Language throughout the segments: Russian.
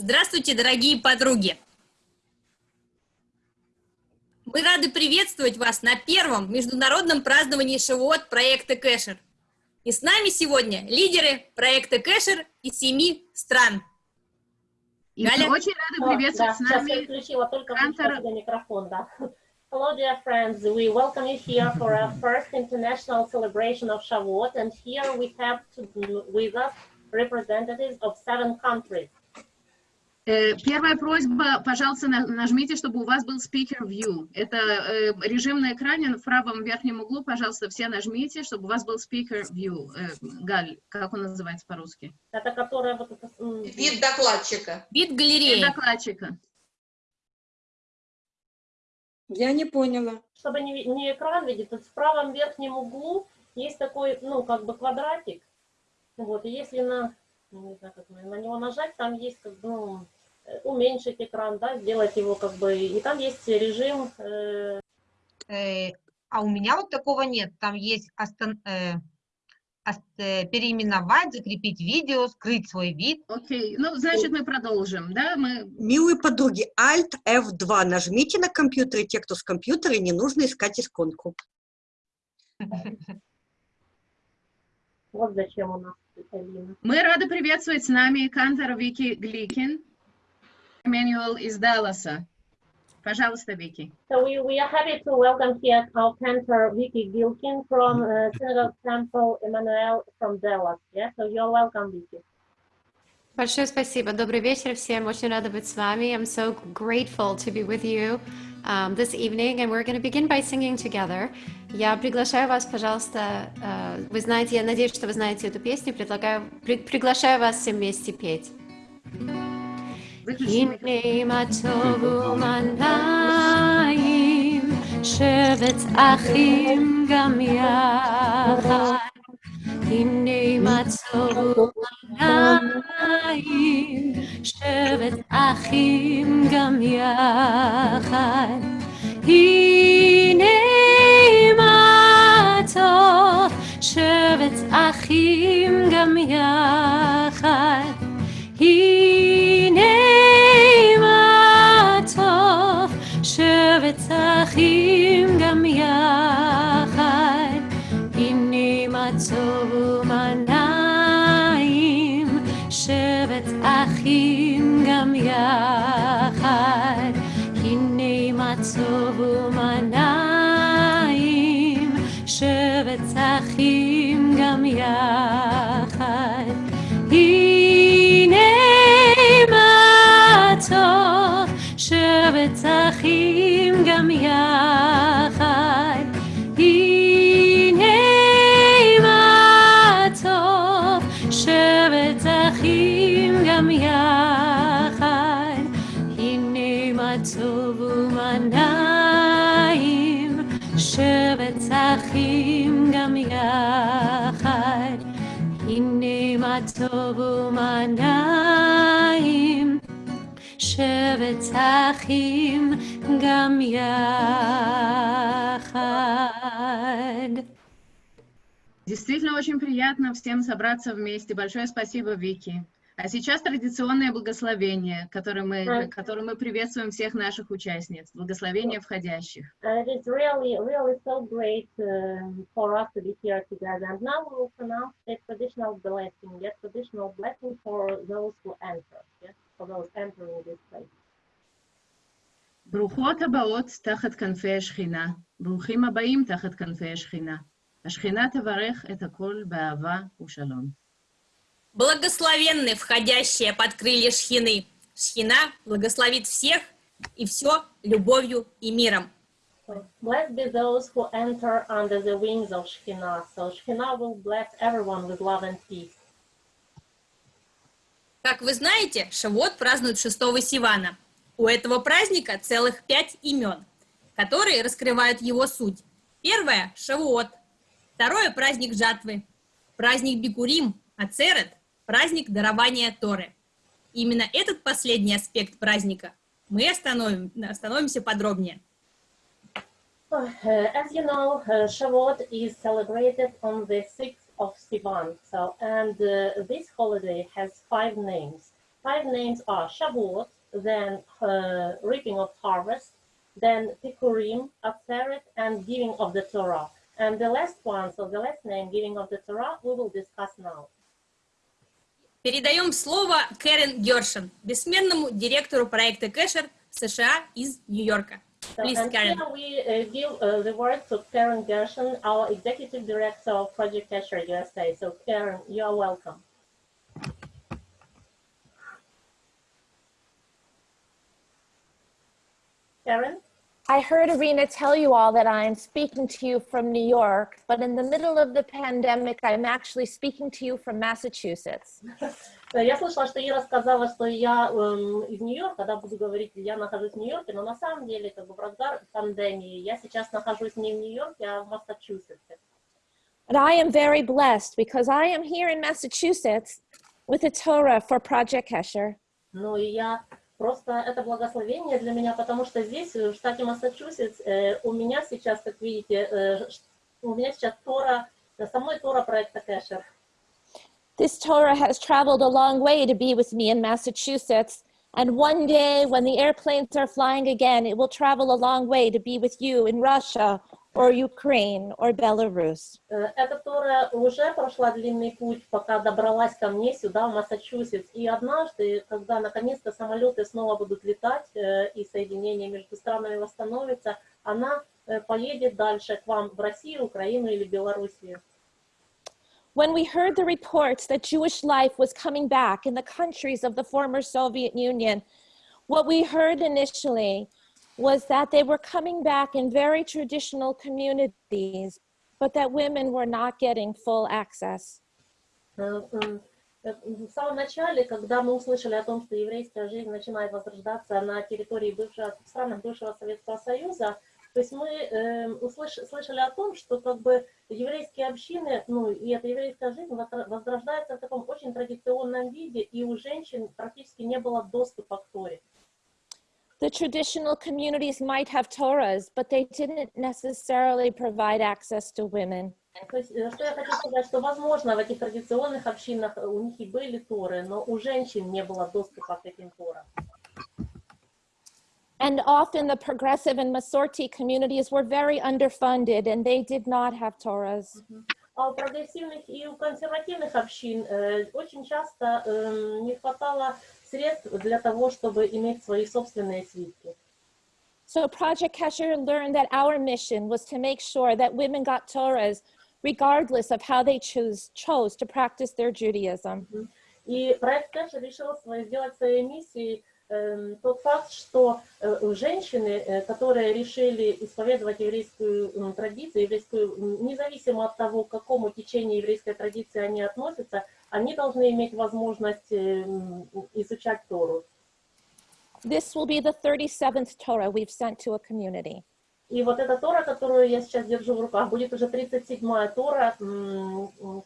Здравствуйте, дорогие подруги! Мы рады приветствовать вас на первом международном праздновании Шивот проекта Кэшер. И с нами сегодня лидеры проекта Кэшер из семи стран. И мы очень рады приветствовать да, с нами Сейчас я включила только Кантор микрофон, да. Hello, dear friends. We welcome you here for our first international celebration of Shavuot, and here we have to, with us representatives of seven countries. Э, Первая просьба, пожалуйста, на- нажмите, чтобы у вас был speaker view. Это э, режим на экране в правом верхнем углу, пожалуйста, все нажмите, чтобы у вас был speaker view. Э, Галь, как он называется по-русски? Это которая вот это, м, Вид докладчика. Вид Вид галереи. Докладчика. Я не поняла. чтобы не, не экран видеть, тут в правом верхнем углу есть такой, ну, как бы квадратик. Вот, и если на, ну, не знаю, как на, него нажать, там есть, как бы, ну, уменьшить экран, да, сделать его, как бы, и там есть режим, э, Э, а у меня вот такого нет. Там есть остан- э, ос- э, переименовать, закрепить видео, скрыть свой вид. Окей, ну, значит, мы продолжим, да? Мы... Милые подруги, Alt F2 нажмите на компьютере, те, кто с компьютера, не нужно искать исконку. вот зачем у нас Алина. Мы рады приветствовать с нами Кантор Вики Гликин, Эммануэл из Далласа. Пожалуйста, Вики. So we, we are happy to welcome here our cantor Vicky Gilkin from uh, Synagogue Temple Emmanuel from Dallas. Yeah, so you're welcome, Vicky. Большое спасибо. Добрый вечер всем. Очень рада быть с вами. I'm so grateful to be with you um, this evening, and we're going to begin by singing together. Я приглашаю вас, пожалуйста, э, вы знаете, я надеюсь, что вы знаете эту песню, предлагаю, при- приглашаю вас все вместе петь. הנה מה טוב ומנעים, שבט אחים גם יחד. הנה מה טוב ומנעים, שבט אחים גם יחד. הנה מה טוב, שבט אחים גם יחד. הנה גם מה טוב ומנעים, שבט אחים גם יחד. Действительно очень приятно всем собраться вместе. Большое спасибо, Вики. А сейчас традиционное благословение, которое мы, Мгм. которое мы приветствуем всех наших участниц. Благословение входящих. And it is really, really so great um, for us to be here together. And now we will pronounce a traditional blessing, a traditional blessing for those who enter, yes, for those entering this place. ברוכות הבאות תחת כנפי השכינה, ברוכים הבאים תחת כנפי השכינה. השכינה תברך את הכל באהבה ושלום. Благословенны входящие под крылья Шхины. Шхина благословит всех и все любовью и миром. Blessed be those who enter under the wings of Shekhinah. So Shekhinah will bless everyone with love and peace. Как вы знаете, Шавот празднуют 6 Сивана. У этого праздника целых пять имен, которые раскрывают его суть. Первое – Шавуот. Второе – праздник жатвы. Праздник Бикурим, Ацерет – праздник дарования Торы. Именно этот последний аспект праздника мы остановим, остановимся подробнее. Uh, as you know, uh, Shavuot is celebrated on the 6th of Sivan. So, and uh, this holiday has five names. five names are Shavuot, then uh, reaping of harvest, then Tikurim, Atzeret, and giving of the Torah. And the last one, so the last name, giving of the Torah, we will discuss now. Передаем слово Кэрен Гершин, бессменному директору проекта Кэшер США из Нью-Йорка. So, Please, and Karen. here we uh, give uh, the word to Karen Gershon, our executive director of Project Casher USA. So Karen, you are welcome. Karen? I heard Arena tell you all that I'm speaking to you from New York, but in the middle of the pandemic, I'm actually speaking to you from Massachusetts. Э, Я слышала, что Ира сказала, что я эм, из Нью-Йорка, да, буду говорить, я нахожусь в Нью-Йорке, но на самом деле, как бы в разгар пандемии, я сейчас нахожусь не в Нью-Йорке, а в Массачусетсе. But I am very blessed because I am here in Massachusetts with a Torah for Project Kesher. Ну и я просто это благословение для меня, потому что здесь, в штате Массачусетс, э, у меня сейчас, как видите, э, ш- у меня сейчас Тора, э, со мной Тора проекта Кэшер. This Torah has traveled a long way to be with me in Massachusetts. And one day when the airplanes are flying again, it will travel a long way to be with you in Russia or Ukraine or Belarus. Э, Эта Тора уже прошла длинный путь, пока добралась ко мне сюда, в Массачусетс. И однажды, когда наконец-то самолеты снова будут летать, э, и соединение между странами восстановится, она э, поедет дальше к вам в Россию, Украину или Белоруссию. When we heard the reports that Jewish life was coming back in the countries of the former Soviet Union, what we heard initially was that they were coming back in very traditional communities, but that women were not getting full access. Э, м, э, В самом начале, когда мы услышали о том, что еврейская жизнь начинает возрождаться на территории бывшего, странах бывшего Советского Союза, то есть мы э, услыш- слышали о том, что как бы еврейские общины, ну и эта еврейская жизнь возрождается в таком очень традиционном виде, и у женщин практически не было доступа к Торе. The traditional communities might have Torahs, but they didn't necessarily provide access to women. То есть, э, что я хочу сказать, что, возможно, в этих традиционных общинах э, у них и были Торы, но у женщин не было доступа к этим Торам. And often the progressive and Masorti communities were very underfunded and they did not have Torahs. А у прогрессивных и у консервативных общин э, очень часто эм, не хватало средств для того, чтобы иметь свои собственные свитки. So Project Kesher learned that our mission was to make sure that women got Torahs regardless of how they choose, chose to practice their Judaism. И проект Кэш решил сделать своей миссией эм, тот факт, что э, женщины, э, которые решили исповедовать еврейскую традицию, еврейскую, независимо от того, к какому течению еврейской традиции они относятся, они должны иметь возможность эм, изучать Тору. This will be the 37th Torah we've sent to a community. И вот эта Тора, которую я сейчас держу в руках, будет уже 37-я Тора,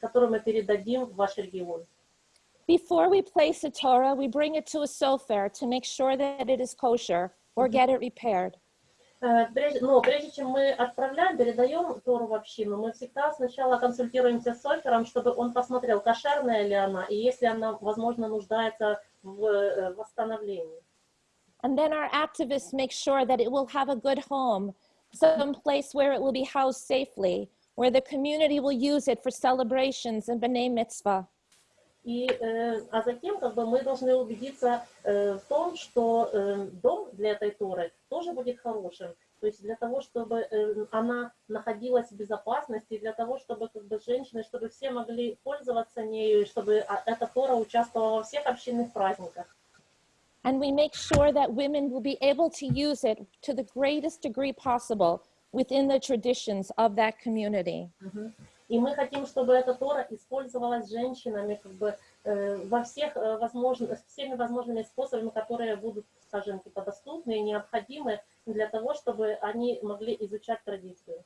которую мы передадим в ваш регион. Before we place a Torah, we bring it to a sofer to make sure that it is kosher or get it repaired. Э, но прежде чем мы отправляем, передаем Тору в общину, мы всегда сначала консультируемся с Софером, чтобы он посмотрел, кошерная ли она, и если она, возможно, нуждается в э, восстановлении. And then our activists make sure that it will have a good home, some place where it will be housed safely, where the community will use it for celebrations and B'nai Mitzvah. И, э, а затем как бы, мы должны убедиться э, в том, что э, дом для этой Торы тоже будет хорошим. То есть для того, чтобы э, она находилась в безопасности, для того, чтобы как бы, женщины, чтобы все могли пользоваться нею, и чтобы а, эта Тора участвовала во всех общинных праздниках. And we make sure that women will be able to use it to the greatest degree possible within the traditions of that community. И мы хотим, чтобы эта Тора использовалась женщинами как бы, э, во всех э, возможных, всеми возможными способами, которые будут, скажем, типа, доступны и необходимы для того, чтобы они могли изучать традицию.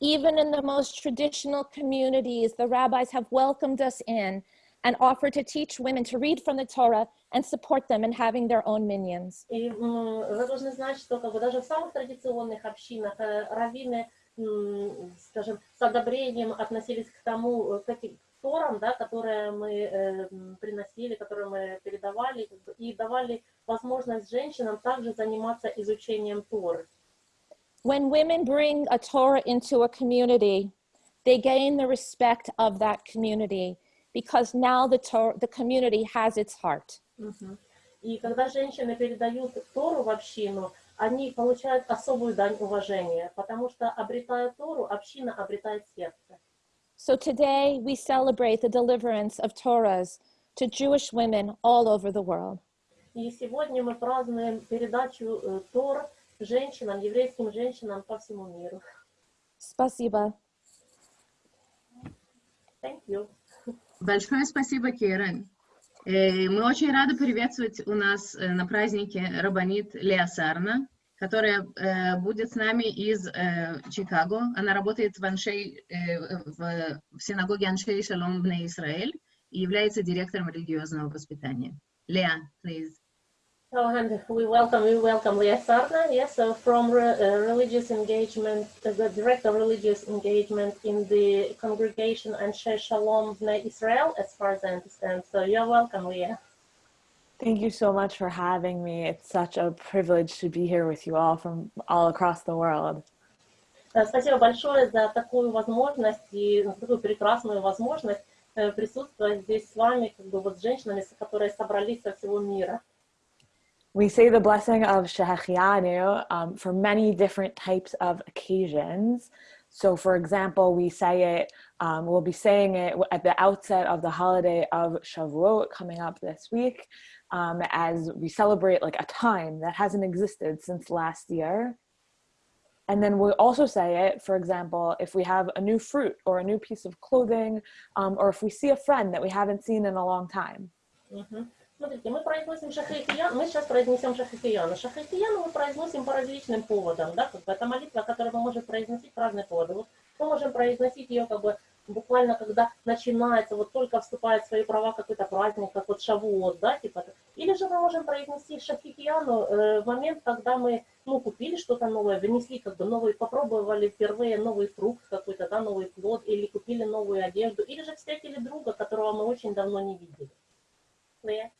Even in the most traditional communities, the rabbis have welcomed us in and offered to teach women to read from the Torah and support them in having their own minions. И вы должны знать, что как бы, даже в самых традиционных общинах э, раввины скажем, с одобрением относились к тому, э, к этим торам, да, которые мы э, приносили, которые мы передавали, и давали возможность женщинам также заниматься изучением Торы. When women bring a Torah into a community, they gain the respect of that community because now the, Tor- the community has its heart. Мгм. И когда женщины передают Тору в общину, они получают особую дань уважения, потому что, обретая Тору, община обретает сердце. So today we celebrate the deliverance of Torahs to Jewish women all over the world. И сегодня мы празднуем передачу э, Тор женщинам, еврейским женщинам по всему миру. Spasiba. Thank you. Большое спасибо, Керен. Э, Мы очень рады приветствовать у нас э, на празднике Рабанит Леа Сарна, которая э, будет с нами из Чикаго. Она работает в, Аншей, в, в синагоге Аншей Шалом в Израиль и является директором религиозного воспитания. Леа, please. So, and we welcome we welcome Leah Sarna, yes, so from re, uh, religious engagement, uh, the director of religious engagement in the congregation Anshe Shalom Bnei Israel, as far as I understand. So you're welcome, Leah. Thank you so much for having me. It's such a privilege to be here with you all from all across the world. Э, Спасибо большое за такую возможность и за такую прекрасную возможность э, присутствовать здесь с вами, как бы вот с женщинами, с- которые собрались со всего мира. We say the blessing of Shehechianu um, for many different types of occasions. So for example, we say it, um, we'll be saying it at the outset of the holiday of Shavuot coming up this week um, as we celebrate like a time that hasn't existed since last year. And then we also say it, for example, if we have a new fruit or a new piece of clothing, um, or if we see a friend that we haven't seen in a long time. Mm -hmm. Смотрите, мы произносим шахритиян, мы сейчас произнесем шахритияна. Шахритияну мы произносим по различным поводам, да, как бы это молитва, которую мы можем произносить по разные поводы. Вот мы можем произносить ее как бы буквально, когда начинается, вот только вступает в свои права какой-то праздник, как вот Шавуот, да, типа. Или же мы можем произнести шахритияну э, в момент, когда мы, ну, купили что-то новое, внесли как бы новый, попробовали впервые новый фрукт какой-то, да, новый плод, или купили новую одежду, или же встретили друга, которого мы очень давно не видели. Лея?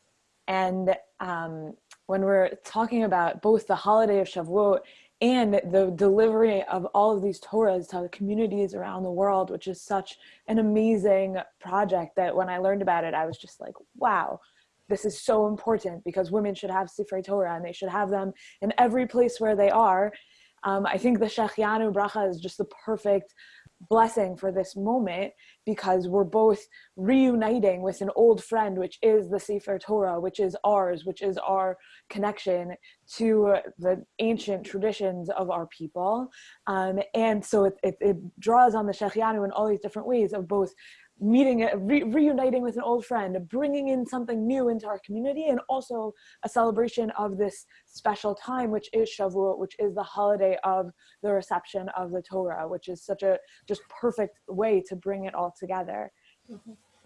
And um, when we're talking about both the holiday of Shavuot and the delivery of all of these Torahs to the communities around the world, which is such an amazing project that when I learned about it, I was just like, wow, this is so important because women should have Sifrei Torah and they should have them in every place where they are. Um, I think the Shechianu Bracha is just the perfect blessing for this moment because we're both reuniting with an old friend, which is the Sefer Torah, which is ours, which is our connection to the ancient traditions of our people. Um, and so it, it, it draws on the Shechianu in all these different ways of both meeting, re- reuniting with an old friend, bringing in something new into our community, and also a celebration of this special time, which is Shavuot, which is the holiday of the reception of the Torah, which is such a just perfect way to bring it all together.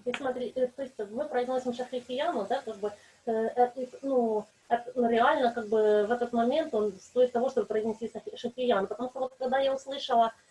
И смотри, э, то есть мы произносим шахрифияну, да, как бы, э, это, ну, это, ну, реально, как бы, в этот момент он стоит того, чтобы произнести шахи- шахрияну, потому что вот когда я услышала, э, от-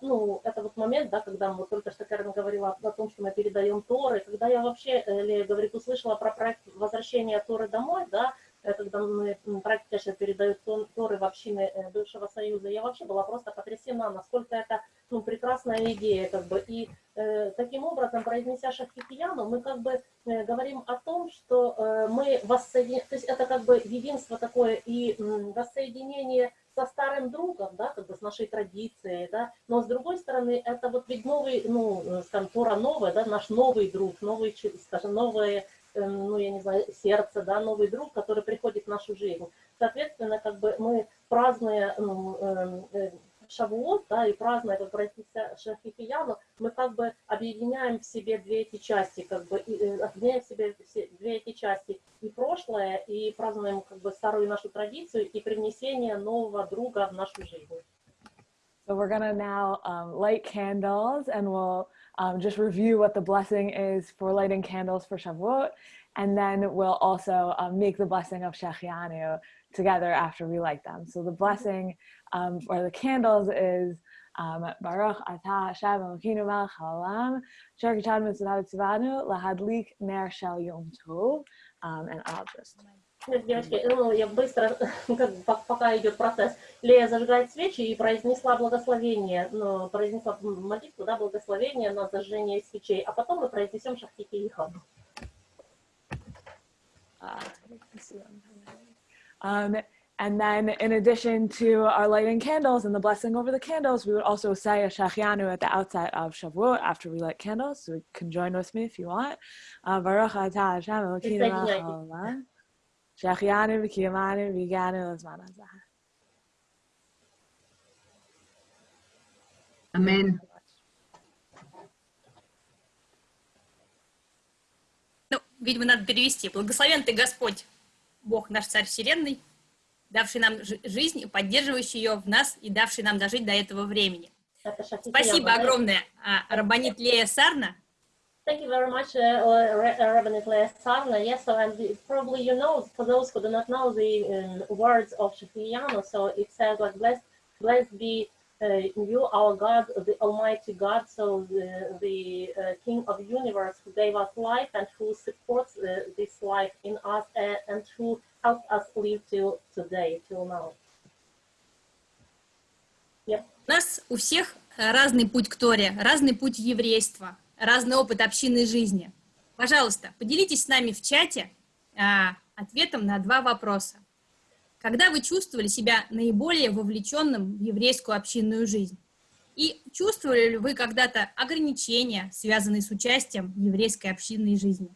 ну, это вот момент, да, когда вот только что Карен говорила о том, что мы передаем Торы, когда я вообще, э, Лея говорит, услышала про проект возвращения Торы домой, да, э, когда мы проект, конечно, передают Торы в общины э, бывшего Союза, я вообще была просто потрясена, насколько это, ну, прекрасная идея, как бы, и Э, таким образом, произнеся шахрифияну, мы как бы э, говорим о том, что э, мы воссоединяем, то есть это как бы единство такое и м, воссоединение со старым другом, да, как бы с нашей традицией, да, но с другой стороны, это вот ведь новый, ну, э, скажем, Тора новая, да, наш новый друг, новый, скажем, новое, э, ну, я не знаю, сердце, да, новый друг, который приходит в нашу жизнь. Соответственно, как бы мы, празднуя ну, э, Шавуот, да, и празднуя как братья Шахифияну, мы как бы объединяем в себе две эти части, как бы и, э, объединяем в себе все, две эти части, и прошлое, и празднуем как бы старую нашу традицию, и привнесение нового друга в нашу жизнь. So we're gonna now um, light candles and we'll um, just review what the blessing is for lighting candles for Shavuot. And then we'll also um, make the blessing of Shechianu together after we light them. So the blessing um, for the candles is Um, Baruch atah Hashem Elokeinu melech haolam, asher kitanu mitzvot tzivanu lahadlik ner shel yom tov. Um, and I'll just Нет, девочки, ну, я быстро, как бы, пок- пока идет процесс, Лея зажигает свечи и произнесла благословение, ну, произнесла молитву, да, благословение на зажжение свечей, а потом мы произнесем шахтики и хаду. Uh, Um, and then in addition to our lighting candles and the blessing over the candles, we would also say a shachianu at the outset of Shavuot after we light candles. So you can join with me if you want. Uh, Baruch atah Hashem Elokeinu melech Присоединяйтесь. haolam, shachianu v'kiyamanu v'ganu l'zman hazeh. Амен. Ну, видимо, надо перевести. Благословен ты Господь, Бог наш Царь Вселенной, давший нам жи- жизнь поддерживающий ее в нас и давший нам дожить до этого времени. Спасибо огромное, а, Рабанит Лея Сарна. Thank you very much, uh, uh, uh, Rabbinate Leah Sarna. Yes, so and probably you know, for those who do not know the um, words of Shafiyano, so it says like, blessed, blessed be uh, you, our God, the Almighty God, so the, the uh, King of universe who gave us life and who supports uh, this life in us and, who helped us live till today, till now. Yep. У нас у всех э, разный путь к Торе, разный путь еврейства, разный опыт общинной жизни. Пожалуйста, поделитесь с нами в чате а, ответом на два вопроса. Когда вы чувствовали себя наиболее вовлеченным в еврейскую общинную жизнь? И чувствовали ли вы когда-то ограничения, связанные с участием в еврейской общинной жизни?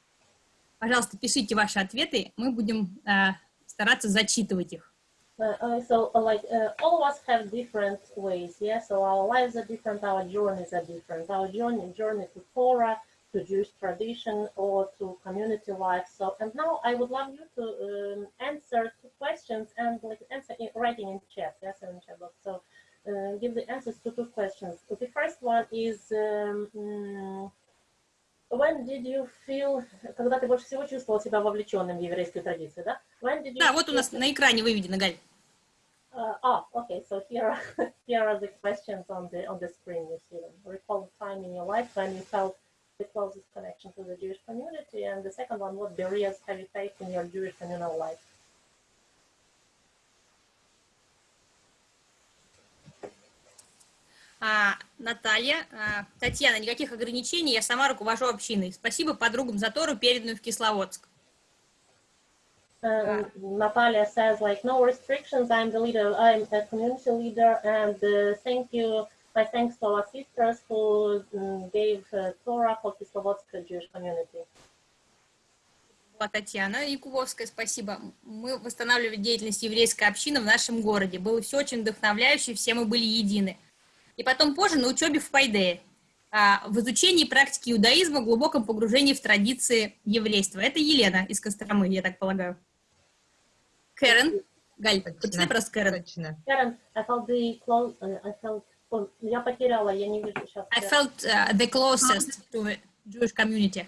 Пожалуйста, пишите ваши ответы, мы будем а, стараться зачитывать их. Uh, uh, so, uh, like, uh, to Jewish tradition, or to community life. So, and now I would love you to um, answer two questions and like answer in, writing in chat, yes, in chat box. So, uh, give the answers to two questions. The first one is, um, mm, when did you feel, когда ты больше всего чувствовал себя вовлеченным в еврейскую традицию, да? When did you Да, вот у нас feel- на экране выведено, Галь. Uh, ah, okay. So here are here are the questions on the on the screen. You see them. Recall a time in your life when you felt the closest connection to the Jewish community, and the second one: What barriers have you faced in your Jewish communal life? А, Наталья, а, Татьяна, никаких ограничений, я сама руковожу общиной. Спасибо подругам за Тору, переданную в Кисловодск. Uh, Natalia says like no restrictions. I'm the leader. I'm a community leader, and uh, thank you. My thanks to our sisters who um, gave Torah for Kislovodsk Jewish community. Была Татьяна Якубовская, спасибо. Мы восстанавливали деятельность еврейской общины в нашем городе. Было все очень вдохновляюще, все мы были едины. И потом позже на учебе в Пайдее, а, в изучении практики иудаизма, глубоком погружении в традиции еврейства. Это Елена из Костромы, я так полагаю. Кэрен, Галь, почитай просто Кэрен. Karen, I felt the close. I felt. Я потеряла. Я не вижу сейчас. I felt uh, the closest to the Jewish community.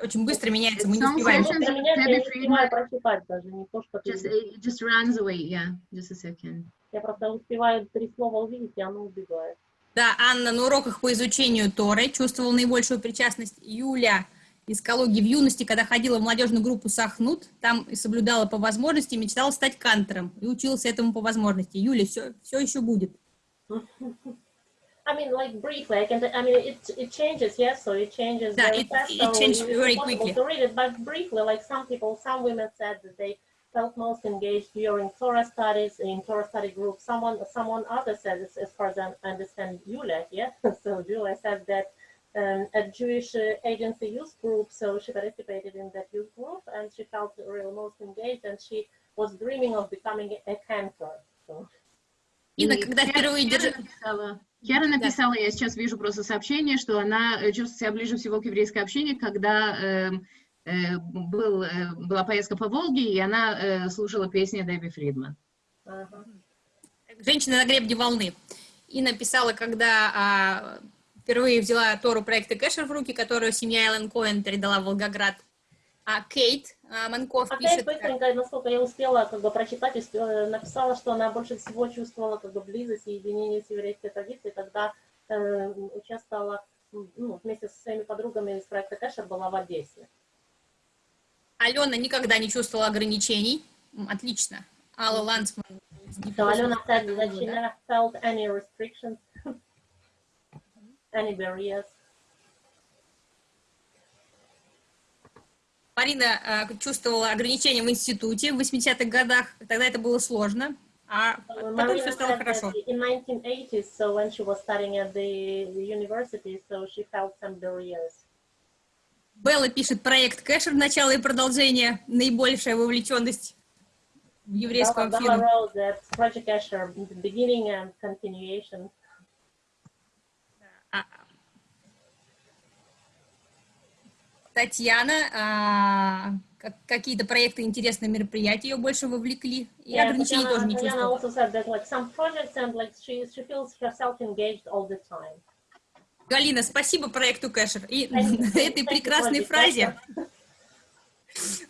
Очень быстро меняется, мы не успеваем. я не успеваю прочитать даже, не то, что ты just, it just runs away, yeah, just a second. Я просто успеваю три слова увидеть, и оно убегает. Да, Анна на уроках по изучению Торы чувствовала наибольшую причастность. Юля из Калуги в юности, когда ходила в молодежную группу Сахнут, там и соблюдала по возможности, мечтала стать кантором и училась этому по возможности. Юля, все, все еще будет. I mean, like briefly, I can. I mean, it it changes, yes. So it changes Да, very it- fast. it so changed it's very quickly. to read it, but briefly, like some people, some women said that they felt most engaged during Torah studies in Torah study group. Someone, someone other said, as, far as I understand, Julia, yeah. so Julia said that um, a Jewish uh, agency youth group. So she participated in that youth group, and she felt really most engaged, and she was dreaming of becoming a cantor. So. Инна, когда Кера- впервые Кера держа- написала, написала, я сейчас вижу просто сообщение, что она э, чувствует себя ближе всего к еврейской общине, когда эм, э, был, э, была поездка по Волге, и она э, слушала песни Дебби Фридман. Ага. Женщина на гребне волны. И написала, когда а, впервые взяла Тору проекта Кэшер в руки, которую семья Эллен Коэн передала в Волгоград. А Кейт а, Манков А пишет... Кейт быстренько, насколько я успела как бы прочитать, успела- написала, что она больше всего чувствовала как бы близость и единение с еврейской традицией, когда э, участвовала ну, вместе со своими подругами из проекта Кэшер была в Одессе. Алена никогда не чувствовала ограничений. Отлично. Алла Лансман. So Alena said that she never felt any restrictions, any barriers. Марина э, чувствовала ограничения в институте в 80-х годах. Тогда это было сложно. А потом Marina все стало хорошо. in 1980s, so when she was studying at the, university, so she felt some barriers. Белла пишет проект Кэшер начало и продолжение. Наибольшая вовлеченность в еврейскую Bella, Bella общину. wrote that Project Escher, the beginning and continuation. Татьяна, а, как- какие-то проекты, интересные мероприятия ее больше вовлекли. И Yeah, ограничений тоже не чувствовала. also said that like some projects and like she, she feels herself engaged all the time. Галина, спасибо проекту Кэшер. И этой прекрасной фразе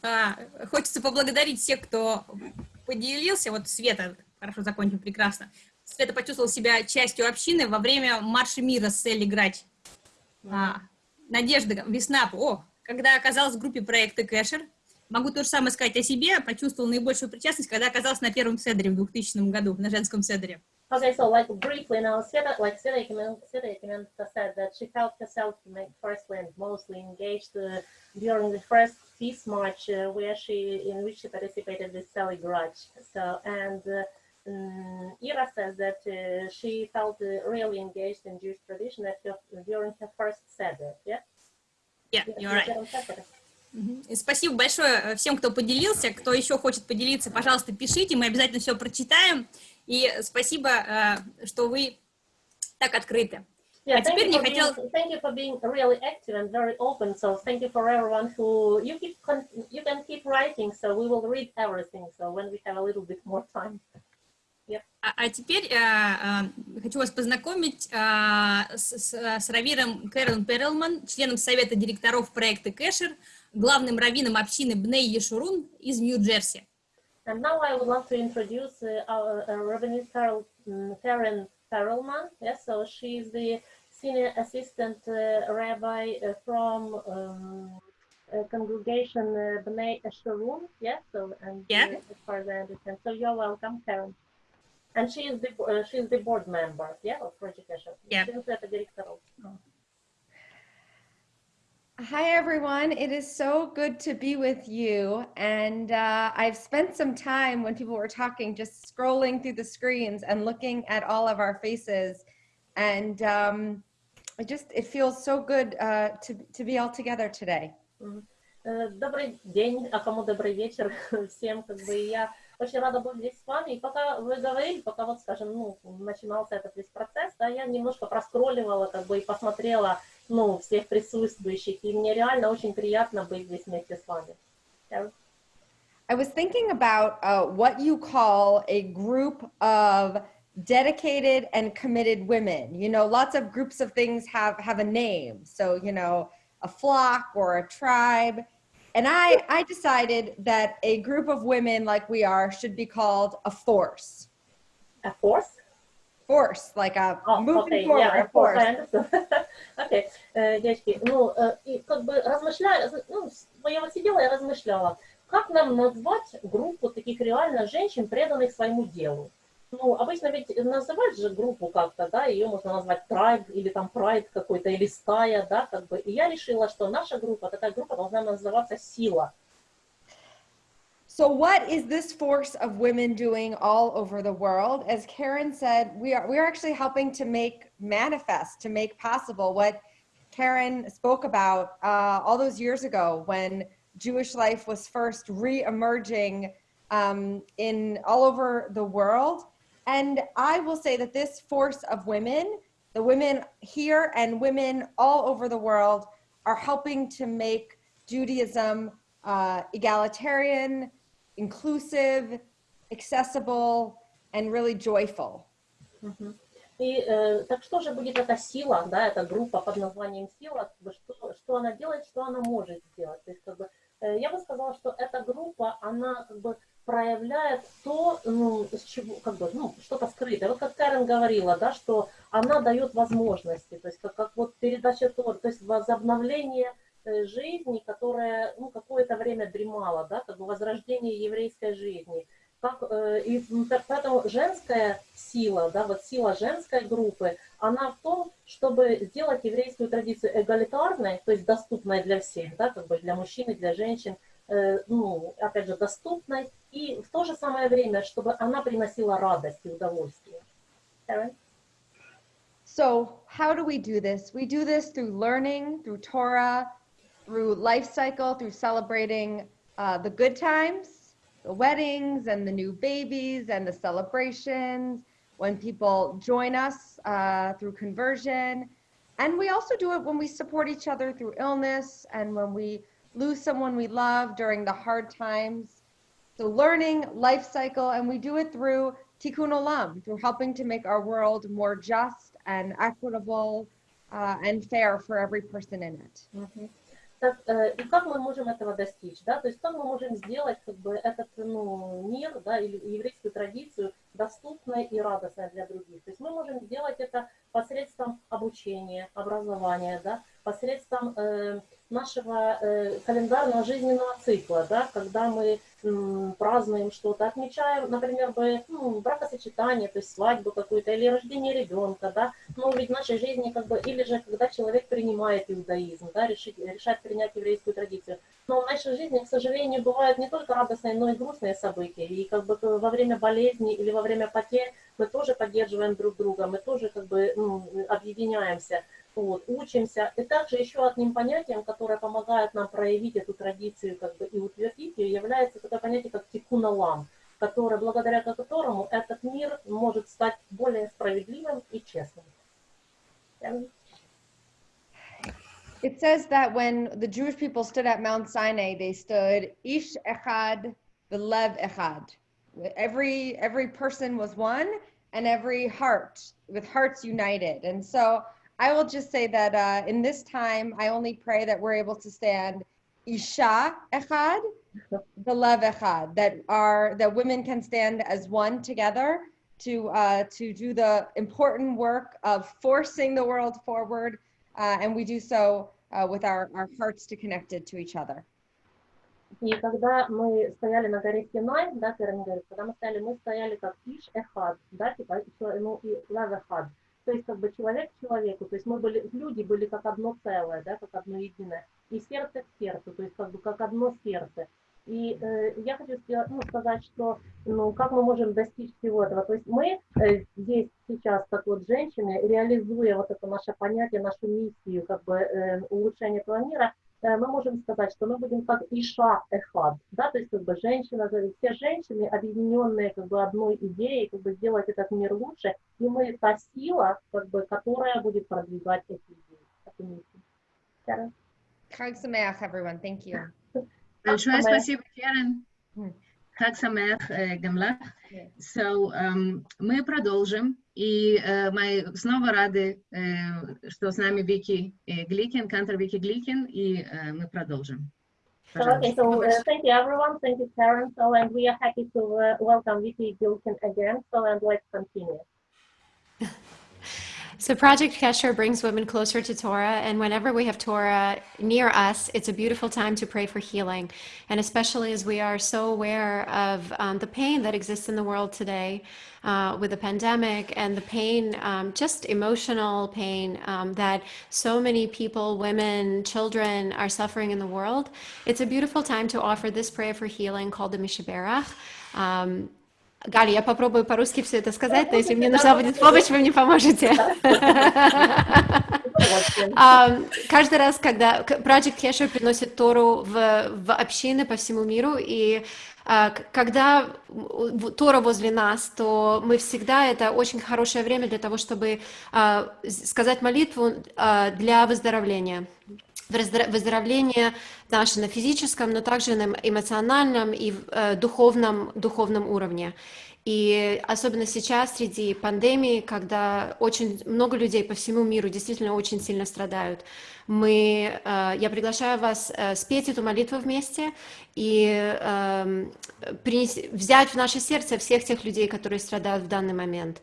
а, хочется поблагодарить всех, кто поделился. Вот Света, хорошо закончим, прекрасно. Света почувствовала себя частью общины во время марша мира с Элли Грач. А, Надежда, весна, о, когда оказалась в группе проекта Кэшер, могу то же самое сказать о себе, почувствовала наибольшую причастность, когда оказалась на первом седере в 2000 году, на женском седере. Okay, so like briefly now, Sveta, like Sveta Yakimen- Sveta Yakimenko said that she felt herself like, firstly and mostly engaged uh, during the first peace march uh, where she, in which she participated with Sally Grudge. So, and uh, Ira says that uh, she felt uh, really engaged in Jewish tradition at her, during her first Seder, yeah? Yeah, you're right. During Seder. Мгм. И Спасибо большое э, всем, кто поделился. Кто еще хочет поделиться, пожалуйста, пишите, мы обязательно все прочитаем. И спасибо, э, что вы так открыты. Yeah, А thank теперь you, не for хотел... being, thank you for being really active and very open. So thank you for everyone who you keep con- you can keep writing. So we will read everything. So when we have a little bit more time. А, а теперь э, э, хочу вас познакомить э, с, с- с Равиром Кэрол Перелман, членом совета директоров проекта Кэшер, главным раввином общины Бней Ешурун из Нью-Джерси. And now I would like to introduce uh, our uh, Rabbinit Carol, um, Karen Perelman. Yes, so she is the senior assistant uh, rabbi uh, from um, uh, congregation uh, Bnei Esharun. Yes, so and Yeah. uh, as far as I understand, so you're welcome, Karen. And she is the uh, she is the board member, yeah, of Project Esher. Yeah. She is the director of. Hi, everyone. It is so good to be with you. And uh, I've spent some time when people were talking just scrolling through the screens and looking at all of our faces. And um, it just, it feels so good uh, to, to be all together today. Э, Добрый день, а кому добрый вечер всем, как бы и я очень рада быть здесь с вами. И пока вы говорили, пока вот, скажем, ну, начинался этот весь процесс, да, я немножко проскролливала, как бы и посмотрела, ну, всех присутствующих, и мне реально очень приятно быть здесь вместе с вами. I was thinking about uh, what you call a group of dedicated and committed women. You know, lots of groups of things have have a name. So, you know, a flock or a tribe. And I I decided that a group of women like we are should be called a force. A force? Force, like a Oh, moving okay, forward, yeah, a of course, force. I understand. Окей, Э, девочки, ну, э, и как бы размышляя, ну, с- я вот сидела и размышляла, как нам назвать группу таких реально женщин, преданных своему делу? Ну, обычно ведь называть же группу как-то, да, ее можно назвать трайб или там прайд какой-то, или стая, да, как бы. И я решила, что наша группа, такая группа должна называться «Сила». So, what is this force of women doing all over the world? As Karen said, we are we are actually helping to make manifest, to make possible what Karen spoke about uh, all those years ago when Jewish life was first re-emerging um, in all over the world. And I will say that this force of women, the women here and women all over the world, are helping to make Judaism uh, egalitarian, inclusive, accessible, and really joyful. Мгм. И э, так что же будет эта сила, да, эта группа под названием сила, как бы, что, что она делает, что она может сделать. То есть как бы Э, Я бы сказала, что эта группа, она как бы проявляет то, ну, с чего, как бы, ну, что-то скрытое. Вот как Карен говорила, да, что она дает возможности, то есть как, как вот передача Тор, то есть возобновление э, жизни, которая, ну, какое-то время дремала, да, как бы возрождение еврейской жизни. Как, э, и так- поэтому женская сила, да, вот сила женской группы, она в том, чтобы сделать еврейскую традицию эгалитарной, то есть доступной для всех, да, как бы для мужчин и для женщин, э, ну, опять же, доступной, и в то же самое время, чтобы она приносила радость и удовольствие. So, how do we do this? We do this through learning, through Torah, through life cycle, through celebrating uh, the good times, the weddings and the new babies and the celebrations, when people join us uh, through conversion. And we also do it when we support each other through illness and when we lose someone we love during the hard times. So learning, life cycle, and we do it through tikkun olam, through helping to make our world more just and equitable uh, and fair for every person in it. Mm -hmm. Так, э, и как мы можем этого достичь, да, то есть как мы можем сделать как бы этот ну, мир, да, или еврейскую традицию доступной и радостной для других. То есть мы можем сделать это посредством обучения, образования, да, посредством э, нашего э, календарного жизненного цикла, да, когда мы празднуем что-то, отмечаем, например, ну, бракосочетание, то есть свадьбу какую-то или рождение ребенка, да, но ведь в нашей жизни как бы, или же когда человек принимает иудаизм, да, решит, решает принять еврейскую традицию. Но в нашей жизни, к сожалению, бывают не только радостные, но и грустные события. И как бы во время болезни или во время потерь мы тоже поддерживаем друг друга, мы тоже как бы ну, объединяемся, вот, учимся. И также еще одним понятием, которое помогает нам проявить эту традицию как бы, и утвердить ее, является такое понятие, как тикуналам, которое, благодаря которому этот мир может стать более справедливым и честным. It says that when the Jewish people stood at Mount Sinai, they stood ish echad, v'lev echad. Every every person was one, and every heart with hearts united. And so I will just say that uh, in this time, I only pray that we're able to stand isha echad, v'lev echad. That are that women can stand as one together to uh, to do the important work of forcing the world forward uh, and we do so uh, with our, our hearts to connected to each other. И когда мы стояли на горе Синай, да, Карен говорит, когда мы стояли, мы стояли как иш эхад, да, типа, еще, ну, и лав эхад. То есть, как бы человек к человеку, то есть мы были, люди были как одно целое, да, как одно единое. И сердце к сердцу, то есть как бы как одно сердце. И э, я хочу сделать, ну, сказать, что, ну, как мы можем достичь всего этого. То есть мы э, здесь сейчас, как вот женщины, реализуя вот это наше понятие, нашу миссию, как бы э, улучшения этого мира, мы можем сказать, что мы будем как Иша Эхад, да, то есть как бы женщина, все женщины, объединенные как бы одной идеей, как бы сделать этот мир лучше, и мы та сила, как бы, которая будет продвигать эти идеи? Chag Sameach, everyone. Thank you. Большое спасибо, Керен. Хаг Самех э, Гамлах. Yeah. So, эм, мы продолжим. И э, мы снова рады, э, что с нами Вики э, Гликин, кантор Вики Гликин, и э, мы продолжим. So, okay, Пожалуйста. so uh, thank you everyone, thank you Karen, so and we are happy to uh, welcome Vicky Gilkin again, so and let's continue. So Project Kesher brings women closer to Torah, and whenever we have Torah near us, it's a beautiful time to pray for healing. And especially as we are so aware of um, the pain that exists in the world today uh, with the pandemic and the pain, um, just emotional pain um, that so many people, women, children are suffering in the world, it's a beautiful time to offer this prayer for healing called the Mishaberach. Галя, я попробую по-русски все это сказать, но если мне нужна будет помощь, вы мне поможете. А, Каждый раз, когда Project Kesher приносит Тору в, в общины по всему миру, и а, когда Тора возле нас, то мы всегда, это очень хорошее время для того, чтобы а, сказать молитву для выздоровления. Выздоро- Выздоровление наше на физическом, но также на эмоциональном и э, духовном, духовном уровне. И особенно сейчас, среди пандемии, когда очень много людей по всему миру действительно очень сильно страдают, мы, э, я приглашаю вас э, спеть эту молитву вместе и эм, принести, взять в наше сердце всех тех людей, которые страдают в данный момент.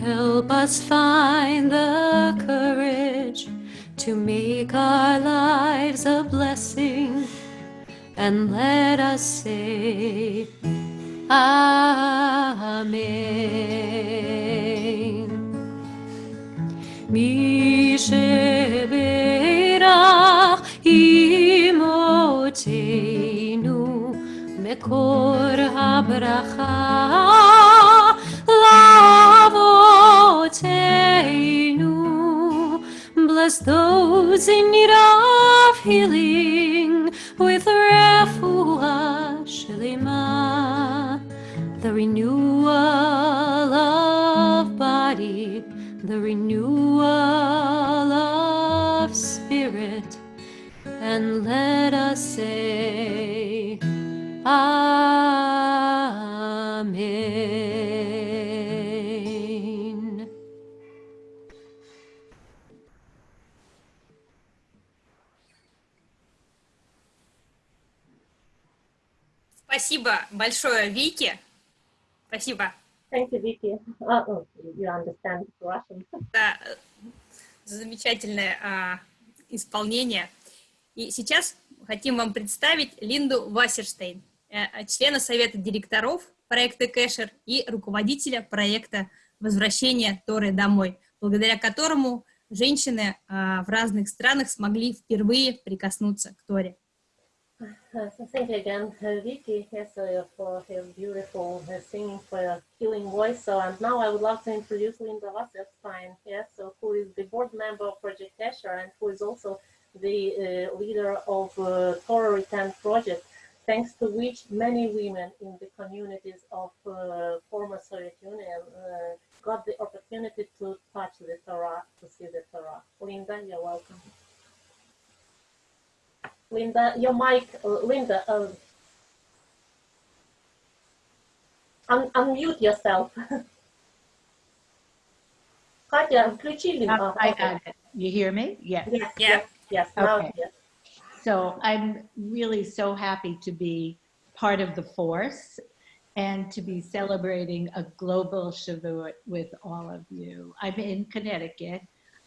Help us find the courage to make our lives a blessing and let us say Amen. Mi sheberach imotenu mekor habracha Was in need of healing. Большое, Вики. Спасибо Thank you, Vicky. Uh, oh, you understand Russian. за э, замечательное а, исполнение. И сейчас хотим вам представить Линду Вассерштейн, э, члена Совета директоров проекта Кэшер и руководителя проекта «Возвращение Торы домой», благодаря которому женщины а, в разных странах смогли впервые прикоснуться к Торе. Uh, thank you again, Vicky, for her beautiful uh, singing, for her healing voice. So, and now I would love to introduce Linda Wasserstein, yes, so who is the board member of Project Kesher and who is also the uh, leader of uh, Torah Return Project, thanks to which many women in the communities of uh, former Soviet Union uh, got the opportunity to touch the Torah, to see the Torah. Linda, you're welcome. Linda, your mic, uh, Linda, uh, un- unmute yourself. Katya, включи Linda. Um, I got it. You hear me? Yes. Yes, Yeah. yes, yes, now Okay. yes. So I'm really so happy to be part of the force and to be celebrating a global Shavuot with all of you. I'm in Connecticut.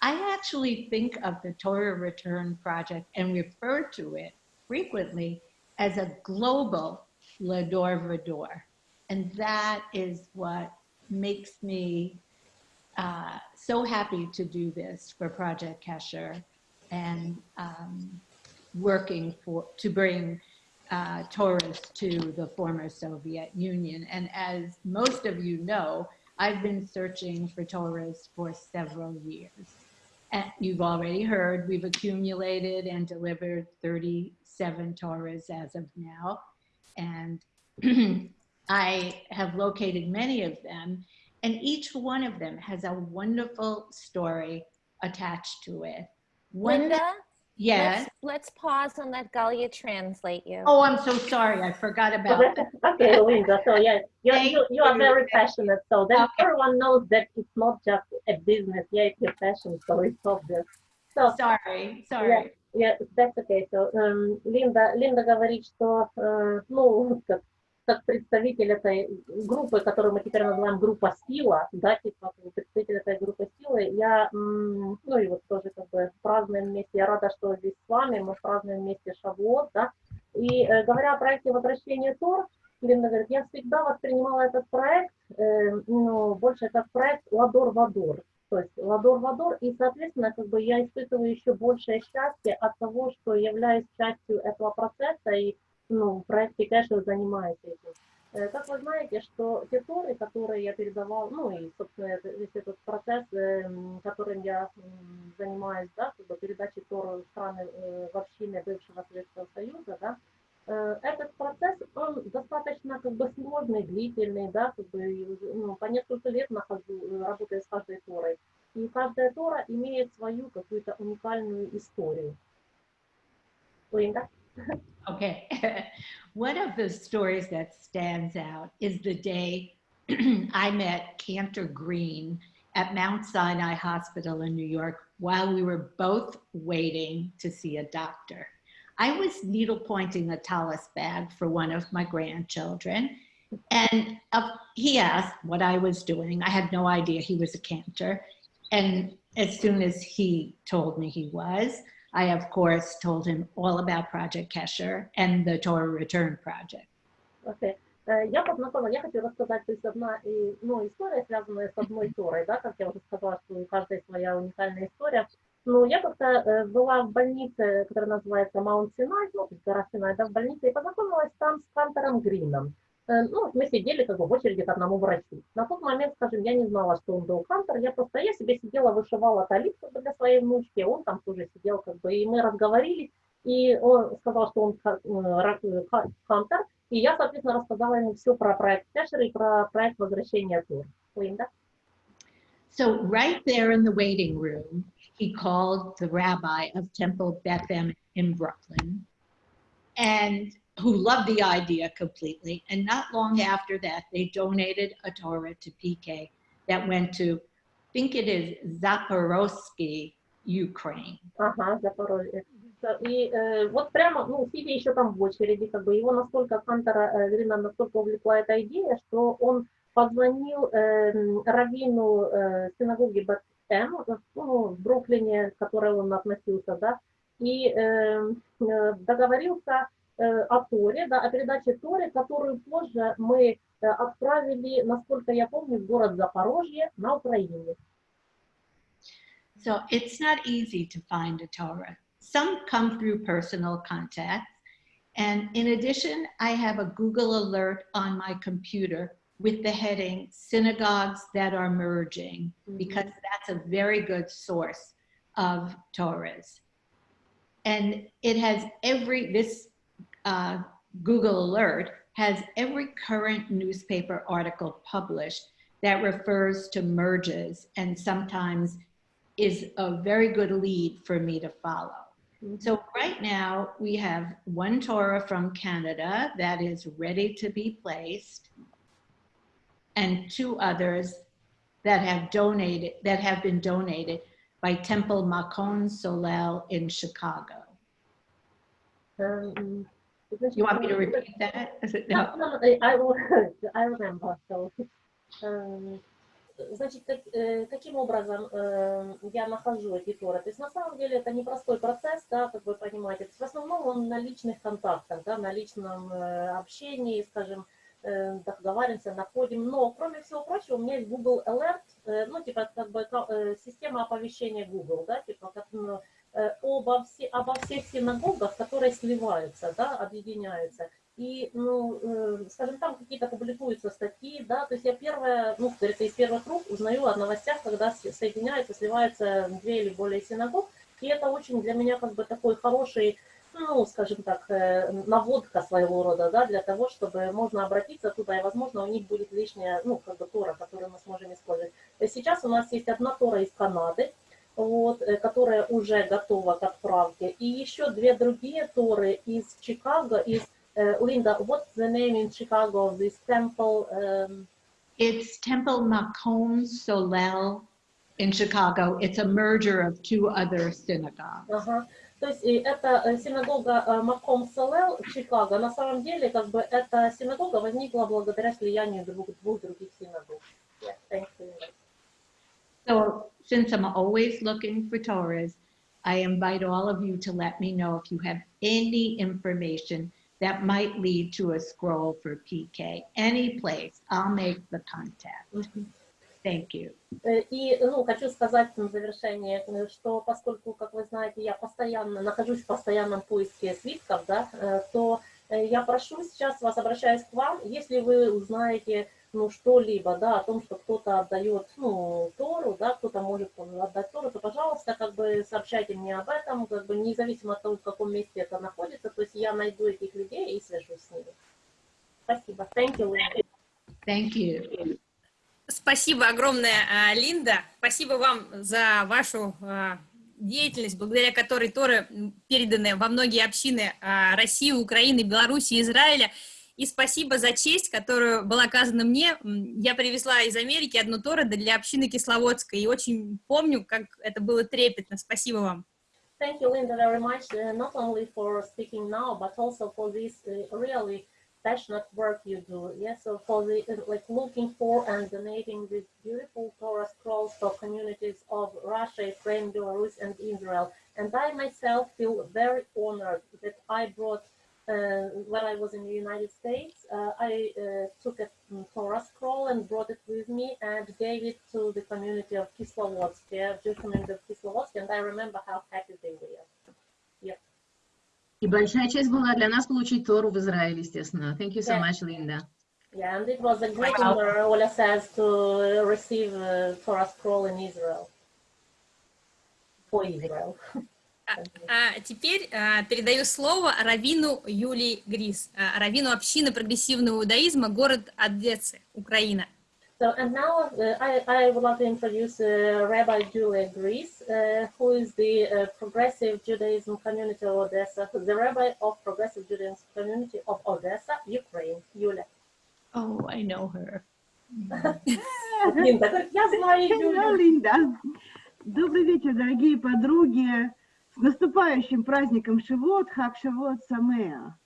I actually think of the Torah Return Project and refer to it frequently as a global Lador Vador. And that is what makes me uh, so happy to do this for Project Kesher and um, working for to bring uh, tourists to the former Soviet Union. And as most of you know, I've been searching for tourists for several years. You've already heard we've accumulated and delivered 37 Torahs as of now. And I have located many of them, and each one of them has a wonderful story attached to it. One, Linda, yes. let's, let's pause and let Galia translate you. Oh, I'm so sorry. I forgot about that. okay, Linda. So yeah, you, Thank you, you are you. very passionate. So then Okay. everyone knows that it's not just a business. Yeah, it's your passion. So it's obvious. So Sorry, sorry. yeah, that's okay. So um, Линда, Линда говорит, что э, ну как, как представитель этой группы, которую мы теперь называем группа сила, да, типа представитель этой группы силы, я, ну и вот тоже как бы празднуем вместе. Я рада, что здесь с вами, мы празднуем вместе Шавуот, да. И э, говоря о проекте возвращения Тор, Линда говорит, я всегда воспринимала этот проект, э, ну, больше как проект Ладор Вадор. то есть ладор-ладор, и, соответственно, как бы я испытываю еще большее счастье от того, что являюсь частью этого процесса, и, ну, в проекте Кэшер занимаюсь этим. Э, Как вы знаете, что те торы, которые я передавал, ну и, собственно, весь этот процесс, эм, которым я занимаюсь, да, как бы передачи Торы в страны, э, в общины бывшего Советского Союза, да, э, этот процесс, он достаточно как бы сложный, длительный, да, как бы, ну, по несколько лет нахожу, э, работаю с каждой Торой. И каждая Тора имеет свою какую-то уникальную историю. Линда? Okay. One of the stories that stands out is the day I met Cantor Green at Mount Sinai Hospital in New York while we were both waiting to see a doctor. I was needle pointing a talus bag for one of my grandchildren. And he asked what I was doing. I had no idea he was a cantor. And as soon as he told me he was, I, of course, told him all about Project Kesher and the Torah Return Project. Окей. Э, Я познакомила, я хочу рассказать, то есть одна и- ну, история, связанная с одной Торой, да, как я уже сказала, что у каждой своя уникальная история. Ну, я как-то э, была в больнице, которая называется Маунт Синай, ну, то есть гора Синай, да, в больнице, и познакомилась там с Кантором Грином. Э, Ну, мы сидели как бы в очереди к одному врачу. На тот момент, скажем, я не знала, что он был Кантор, я просто, я себе сидела, вышивала талит для своей внучки, он там тоже сидел, как бы, и мы разговорились, и он сказал, что он Кантор, и я, соответственно, рассказала ему все про проект Кэшер и про проект возвращения Тур. Линда? So, right there in the waiting room, he called the rabbi of Temple Bethlehem in Brooklyn, and who loved the idea completely. And not long after that, they donated a Torah to PK that went to, I think it is Zaporozhye, Ukraine. Ага, Запорожье. И э, вот прямо, ну, сидя еще там в очереди, как бы его настолько Кантора э, Грина настолько увлекла эта идея, что он позвонил э, раввину э, синагоги Бет-Эм, ну, в Бруклине, к которой он относился, да, и э, э, договорился э, о Торе, да, о передаче Торы, которую позже мы э, отправили, насколько я помню, в город Запорожье на Украине. So it's not easy to find a Torah. Some come through personal contacts. And in addition, I have a Google alert on my computer with the heading Synagogues That Are Merging, because that's a very good source of Torahs. And it has every, this uh, Google alert has every current newspaper article published that refers to merges and sometimes is a very good lead for me to follow. So right now we have one Torah from Canada that is ready to be placed and two others that have donated, that have been donated by Temple Makon Solel in Chicago. Эм, You want me to repeat that? No, no, no, I will, I remember. So, эм, значит, как- э, каким образом э, я нахожу эти торы? То есть на самом деле это непростой процесс, да, как вы понимаете. То есть в основном он на личных контактах, да, на личном э, общении, скажем, э, договариваемся, находим. Но, кроме всего прочего, у меня есть Google Alert, э, ну, типа, как бы э, система оповещения Google, да, типа, как, ну, э, обо, все, обо всех синагогах, которые сливаются, да, объединяются. И, ну, э, скажем, там какие-то публикуются статьи, да, то есть я первая, ну, говорится, из первых рук узнаю о новостях, когда соединяются, сливаются две или более синагог, и это очень для меня как бы такой хороший, ну, скажем так, э, наводка своего рода, да, для того, чтобы можно обратиться туда, и, возможно, у них будет лишняя, ну, как бы Тора, которую мы сможем использовать. Сейчас у нас есть одна Тора из Канады, вот, э, которая уже готова к отправке, и еще две другие Торы из Чикаго, из uh, Linda, what's the name in Chicago of this temple? Um, It's Temple Makom Solel in Chicago. It's a merger of two other synagogues. ага. То есть и это э, синагога э, Маком Салел в Чикаго. На самом деле, как бы эта синагога возникла благодаря слиянию двух, двух других синагог. Yeah, thank you. So since I'm always looking for Torahs, I invite all of you to let me know if you have any information that might lead to a scroll for PK. Any place, I'll make the contact. Мгм. Thank you. Э, И ну, хочу сказать на завершение, э, что поскольку, как вы знаете, я постоянно нахожусь в постоянном поиске свитков, да, э, то э, я прошу сейчас вас, обращаюсь к вам, если вы узнаете ну, что-либо, да, о том, что кто-то отдает, ну, Тору, да, кто-то может отдать Тору, то, пожалуйста, как бы сообщайте мне об этом, как бы независимо от того, в каком месте это находится, то есть я найду этих людей и свяжусь с ними. Спасибо. Thank you. Thank you. Спасибо огромное, а, Линда. Спасибо вам за вашу а, деятельность, благодаря которой Торы переданы во многие общины а, России, Украины, Беларуси, Израиля. И спасибо за честь, которую была оказана мне. Я привезла из Америки одну Тору для общины Кисловодской. И очень помню, как это было трепетно. Спасибо вам. Thank you, Linda, very much, uh, not only for speaking now, but also for this uh, really passionate work you do. Yes, so for the uh, like looking for and donating these beautiful Torah scrolls for communities of Russia, Ukraine, Belarus, and Israel. And I myself feel very honored that I brought. Uh, when I was in the United States, uh, I uh, took a mm, Torah scroll and brought it with me and gave it to the community of Kislovodsk, yeah, Jewish community of Kislovodsk, and I remember how happy they were. Yep. И большая честь была для нас получить Тору в Израиле, естественно. Thank you so Yeah. much, Linda. Yeah, and it was a great honor, Ola says, to uh, receive uh, Torah scroll in Israel. For Israel. А теперь а, передаю слово Равину Юлии Грис, а, Равину общины прогрессивного иудаизма, город Одессы, Украина. So, and now uh, I, I would like to introduce uh, Rabbi Julia Gries, uh, who is the uh, Progressive Judaism Community of Odessa, the Rabbi of Progressive Judaism Community of Odessa, Ukraine. Юля. Oh, I know her. Линда я знаю Hello, Юлю. Линда. Добрый вечер, дорогие подруги. С наступающим праздником Шивот, Хак Шивот Самеа.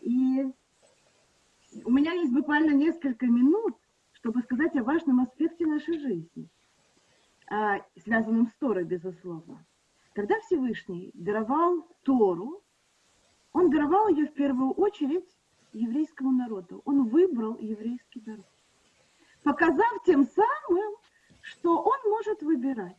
И у меня есть буквально несколько минут, чтобы сказать о важном аспекте нашей жизни, а, связанном с Торой, безусловно. Когда Всевышний даровал Тору, он даровал ее в первую очередь еврейскому народу. Он выбрал еврейский народ, показав тем самым, что он может выбирать.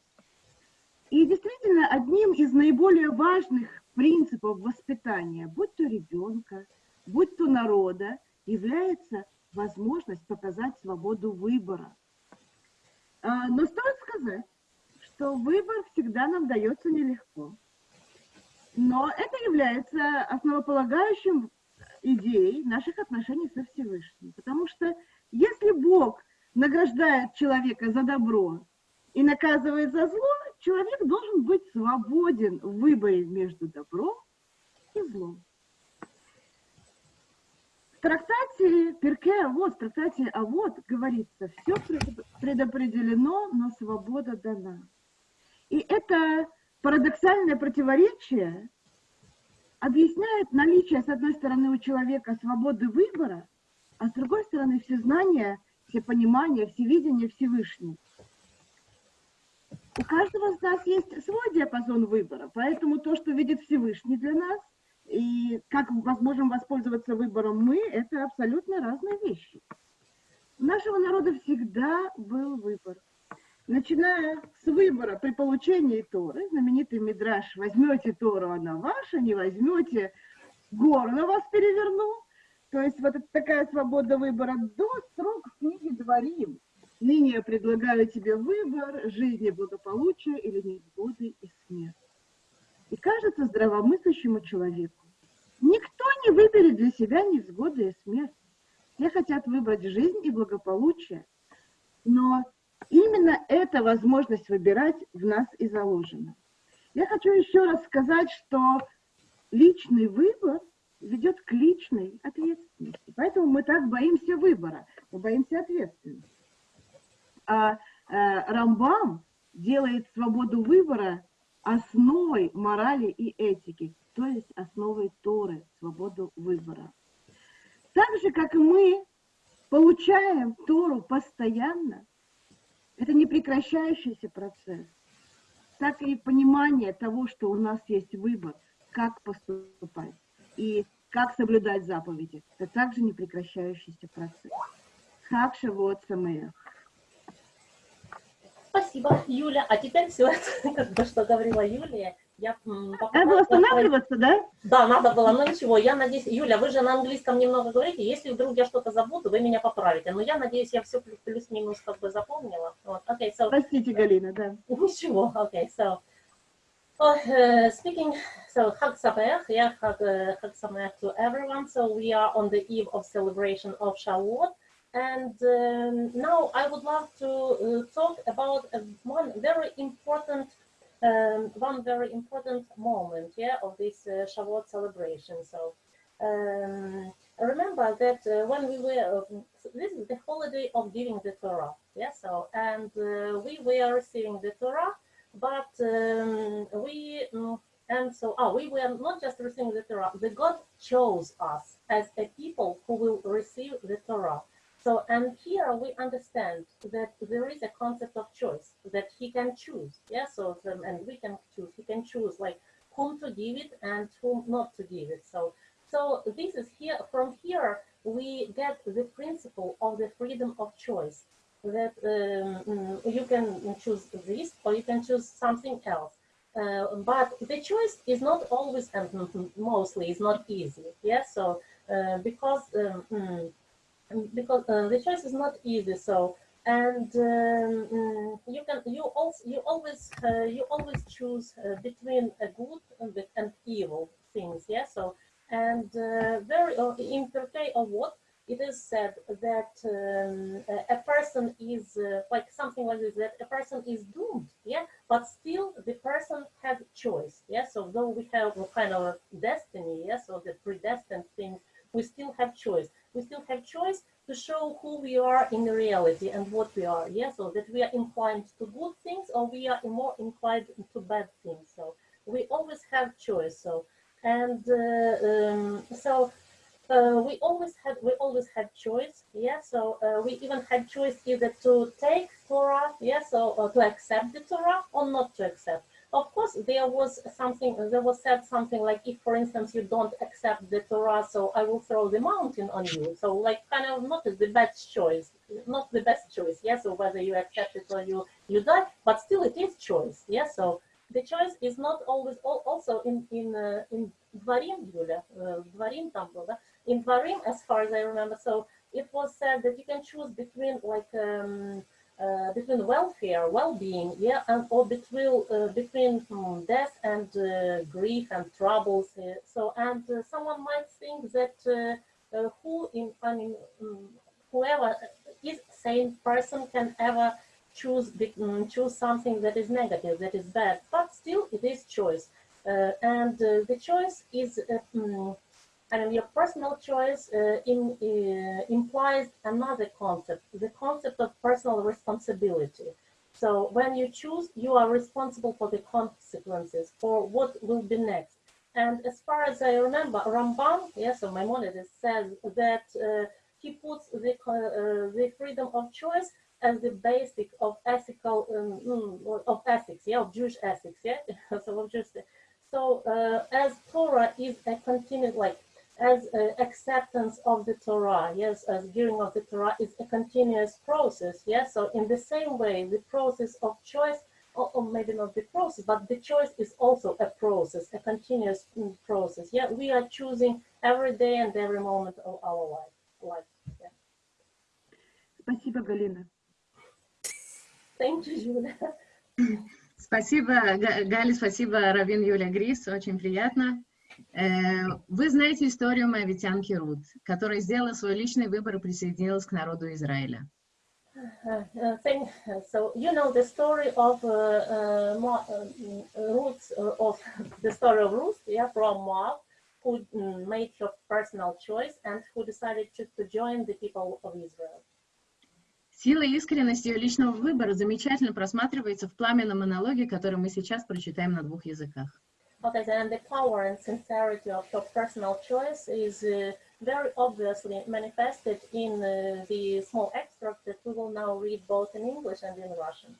И действительно, одним из наиболее важных принципов воспитания, будь то ребенка, будь то народа, является возможность показать свободу выбора. А, Но стоит сказать, что выбор всегда нам дается нелегко. Но это является основополагающим идеей наших отношений со Всевышним. Потому что если Бог награждает человека за добро и наказывает за зло, человек должен быть свободен в выборе между добром и злом. В трактате Перке Авод, в трактате Авод говорится, все предопределено, но свобода дана. И это парадоксальное противоречие объясняет наличие, с одной стороны, у человека свободы выбора, а с другой стороны, все знания, все понимания, все видения Всевышнего. У каждого из нас есть свой диапазон выбора, поэтому то, что видит Всевышний для нас, и как можем воспользоваться выбором мы, это абсолютно разные вещи. У нашего народа всегда был выбор. Начиная с выбора при получении Торы, знаменитый Мидраш, возьмете Тору, она ваша, не возьмете, гору на вас переверну. То есть вот такая свобода выбора до срок в книге Дворим. Ныне я предлагаю тебе выбор жизни, благополучия или невзгоды и смерти. И кажется здравомыслящему человеку, никто не выберет для себя невзгоды и смерть. Все хотят выбрать жизнь и благополучие, но именно эта возможность выбирать в нас и заложена. Я хочу еще раз сказать, что личный выбор ведет к личной ответственности. Поэтому мы так боимся выбора, мы боимся ответственности. А э, Рамбам делает свободу выбора основой морали и этики, то есть основой Торы, свободу выбора. Так же, как и мы получаем Тору постоянно, это не прекращающийся процесс, так и понимание того, что у нас есть выбор, как поступать и как соблюдать заповеди. Это также не прекращающийся процесс. Хак Шавуот Самеях. Спасибо, Юля. А теперь все, бы, что говорила Юлия, я Надо было останавливаться, да? Да, надо было, но ничего, я надеюсь, Юля, вы же на английском немного говорите, если вдруг я что-то забуду, вы меня поправите, но я надеюсь, я все плюс-минус как бы запомнила. Вот, okay, so, Простите, Галина, да. ничего, okay, so, oh, uh, speaking, so, Хаг Самех, yeah, Хаг, uh, Хаг Самех to everyone, so we are on the eve of celebration of Shavuot, and um, now I would love to uh, talk about uh, one very important um, one very important moment, yeah, of this uh, Shavuot celebration. So um, remember that uh, when we were, uh, this is the holiday of giving the Torah, yeah. So and uh, we were receiving the Torah, but um, we mm, and so oh, we were not just receiving the Torah. The God chose us as a people who will receive the Torah. So, and here we understand that there is a concept of choice that he can choose. Yeah, so, um, and we can choose, he can choose like whom to give it and whom not to give it. So, so this is here, from here, we get the principle of the freedom of choice that um, mm, you can choose this or you can choose something else. Uh, but the choice is not always and mostly is not easy. Yeah, so uh, because um, mm, because uh, the choice is not easy so and um, mm, you can you also you always uh, you always choose uh, between a good and, and evil things yeah so and uh, very uh, in Turkey of what it is said that um, a person is uh, like something like this that a person is doomed yeah but still the person has choice yeah so though we have a kind of a destiny yeah so the predestined things we still have choice we still have choice to show who we are in reality and what we are. Yeah, so that we are inclined to good things or we are more inclined to bad things. So we always have choice. So and uh, um, so uh, we always had we always had choice. Yeah, so uh, we even had choice either to take Torah, yeah, so or to accept the Torah or not to accept Of course, there was something, there was said something like, if, for instance, you don't accept the Torah, so I will throw the mountain on you. So, like, kind of not the best choice, not the best choice, yes, so whether you accept it or you, you die, but still it is choice, yes, so the choice is not always, also in, in, uh, in Dvarim, Yulia, uh, Dvarim там был, да? in Dvarim, as far as I remember, so it was said that you can choose between, like, um, uh, between welfare, well-being, yeah, and or between uh, between um, death and uh, grief and troubles. Uh, so, and uh, someone might think that uh, who in I mean um, whoever is sane person can ever choose um, choose something that is negative, that is bad, but still it is choice, and the choice is. Um, and your personal choice uh, in, uh, implies another concept, the concept of personal responsibility. So when you choose, you are responsible for the consequences, for what will be next. And as far as I remember, Rambam, yes, so Maimonides says that uh, he puts the, uh, the freedom of choice as the basic of ethical, um, mm, of ethics, yeah, of Jewish ethics, yeah, so of Jewish, so uh, as Torah is a continued, like as uh, acceptance of the Torah, yes, as giving of the Torah is a continuous process, yes. So in the same way, the process of choice, or, or, maybe not the process, but the choice is also a process, a continuous mm, process. Yeah, we are choosing every day and every moment of our life. life. Yeah. Спасибо, Галина. Thank you, Julia. Спасибо, Галя, спасибо, Равин Юля Грис, очень приятно. Вы знаете историю моавитянки Рут, которая сделала свой личный выбор и присоединилась к народу Израиля. Uh, uh, thank, so you know the story of uh, Ruth, of the story of Ruth, yeah, from Moab, who made her personal choice and who decided to, to join the people of Israel. Сила и искренность ее личного выбора замечательно просматривается в пламенном монологе, который мы сейчас прочитаем на двух языках. Okay, then the power and sincerity of your personal choice is uh, very obviously manifested in uh, the small extract that we will now read both in English and in Russian.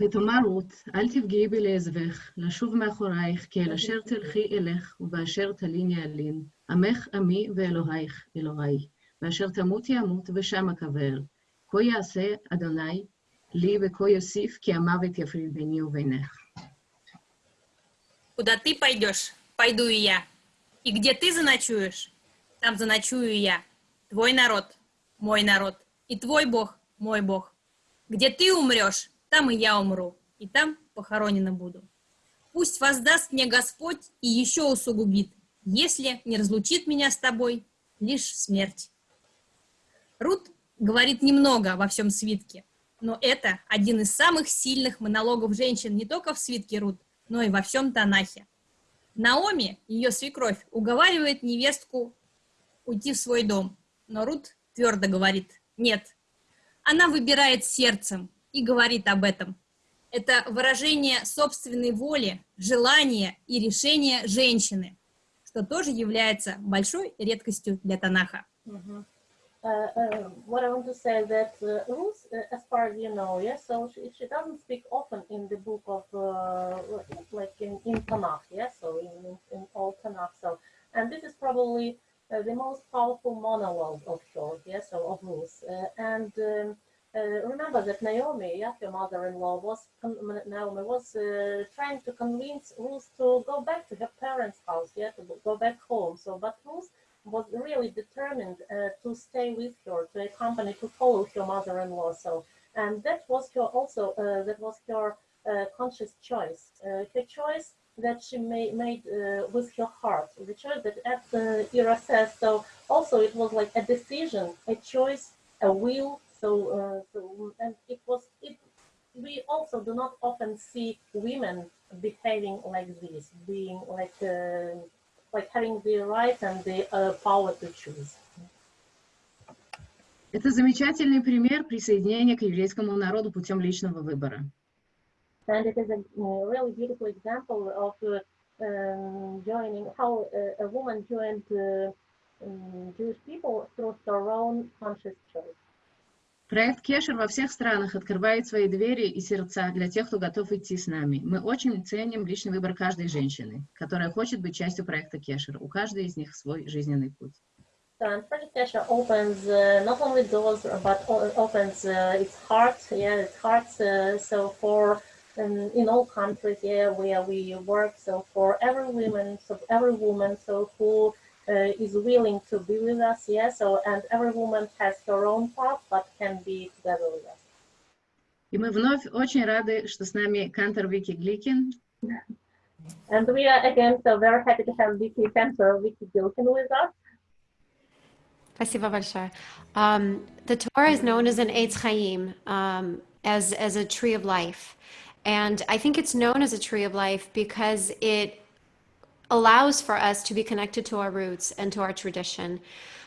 ותאמר רות, אל תפגעי בי לעזבך, לשוב מאחורייך, כי אל אשר תלכי אלך, ובאשר תליני אלין, עמך עמי ואלוהיך אלוהי, ואשר תמותי אמות ושם אקבר. כה יעשה אדוני לי וכה יוסיף, כי המוות יפריד ביני ובינך. Куда ты пойдешь, пойду и я. И где ты заночуешь, там заночую и я. Твой народ, мой народ, и твой Бог, мой Бог. Где ты умрешь, там и я умру, и там похоронена буду. Пусть воздаст мне Господь и еще усугубит, если не разлучит меня с тобой лишь смерть. Рут говорит немного во всем свитке, но это один из самых сильных монологов женщин не только в свитке Рут, но и во всем Танахе. Наоми, ее свекровь, уговаривает невестку уйти в свой дом, но Рут твердо говорит «нет». Она выбирает сердцем и говорит об этом. Это выражение собственной воли, желания и решения женщины, что тоже является большой редкостью для Танаха. Mhm. Uh, uh, what I want to say that uh, Ruth, uh, as far as you know, yeah, so she, she doesn't speak often in the book of, uh, like in, in Tanakh, yeah, so in, in, all Tanakh, so, and this is probably uh, the most powerful monologue of her, yeah, so of Ruth, and um, remember that Naomi, yeah, her mother-in-law, was Naomi was trying to convince Ruth to go back to her parents' house, yeah, to go back home. So, but Ruth was really determined uh, to stay with her, to accompany, to follow her mother-in-law. So, and that was her also uh, that was her uh, conscious choice, uh, her choice that she made, made uh, with her heart, the choice that at uh, Ira says. So also it was like a decision, a choice, a will. So, uh, so and it was it. We also do not often see women behaving like this, being like Uh, like having the right and the uh, power to choose. Это замечательный пример присоединения к еврейскому народу путем личного выбора. And it is a uh, really beautiful example of uh, um, joining how uh, a woman joined uh, um, Jewish people through her own conscious choice. Проект Кешер во всех странах открывает свои двери и сердца для тех, кто готов идти с нами. Мы очень ценим личный выбор каждой женщины, которая хочет быть частью проекта Кешер. У каждой из них свой жизненный путь. And Project Kesher opens uh, not only doors, but opens uh, its heart, yeah, its hearts. Uh, so for um, in all countries, yeah, where we work. So for every woman, so every woman, so who is willing to be with us, yeah. So and every woman has her own path, but can be together with us. И мы вновь очень рады, что с нами Кантор Вики Гликин. And we are again so very happy to have Vicky Cantor, Vicky Gilkin with us. Спасибо большое. Um, the Torah is known as an Eitz Chaim, um, as, as a tree of life. And I think it's known as a tree of life because it allows for us to be connected to our roots and to our tradition.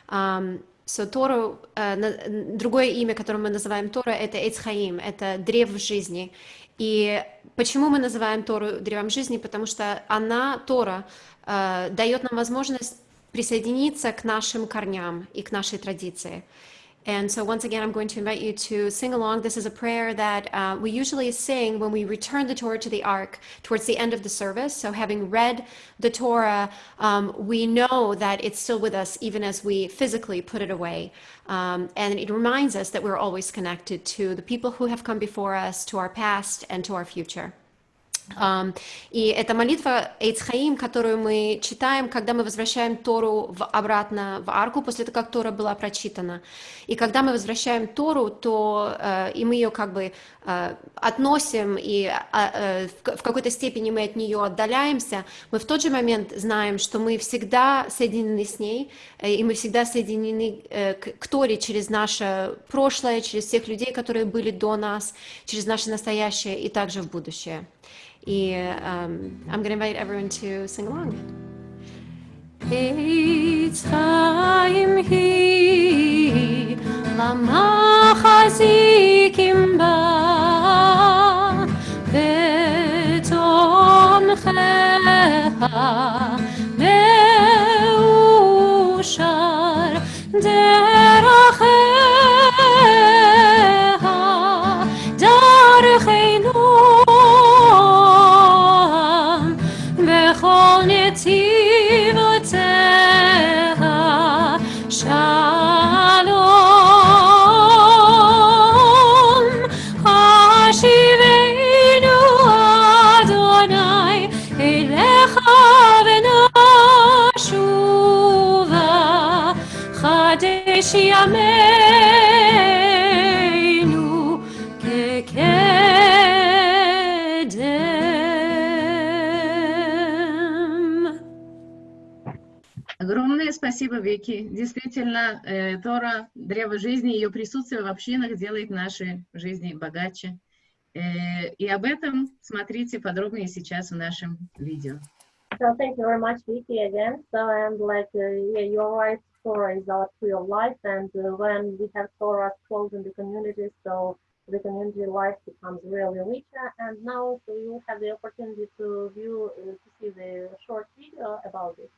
Um, so Тору, э, другое имя, которое мы называем Тора, это Chaim, это древо жизни. И почему мы называем Тору древом жизни? Потому что она, Тора, э, дает нам возможность присоединиться к нашим корням и к нашей традиции. And so, once again, I'm going to invite you to sing along. This is a prayer that uh, we usually sing when we return the Torah to the ark towards the end of the service. So, having read the Torah, um, we know that it's still with us even as we physically put it away. Um, and it reminds us that we're always connected to the people who have come before us, to our past, and to our future. И это молитва Эйцхаим, которую мы читаем, когда мы возвращаем Тору в, обратно в арку, после того, как Тора была прочитана. И когда мы возвращаем Тору, то э, и мы ее как бы э, относим, и а, э, в, в какой-то степени мы от нее отдаляемся, мы в тот же момент знаем, что мы всегда соединены с ней, э, и мы всегда соединены э, к, к Торе через наше прошлое, через всех людей, которые были до нас, через наше настоящее и также в будущее. И um, I'm going to invite everyone to sing along. Eitz Chaim hi lamachazikim ba betomchecha meushar derachecha спасибо, Вики. Действительно, э, Тора, древо жизни, ее присутствие в общинах делает наши жизни богаче. Э, и об этом смотрите подробнее сейчас в нашем видео. So thank you very much, Vicky, again. So and like, uh, yeah, you're right. Torah is our tree of life, and uh, when we have Torah close in the community, so the community life becomes really richer. And now so you have the opportunity to view, uh, to see the short video about it.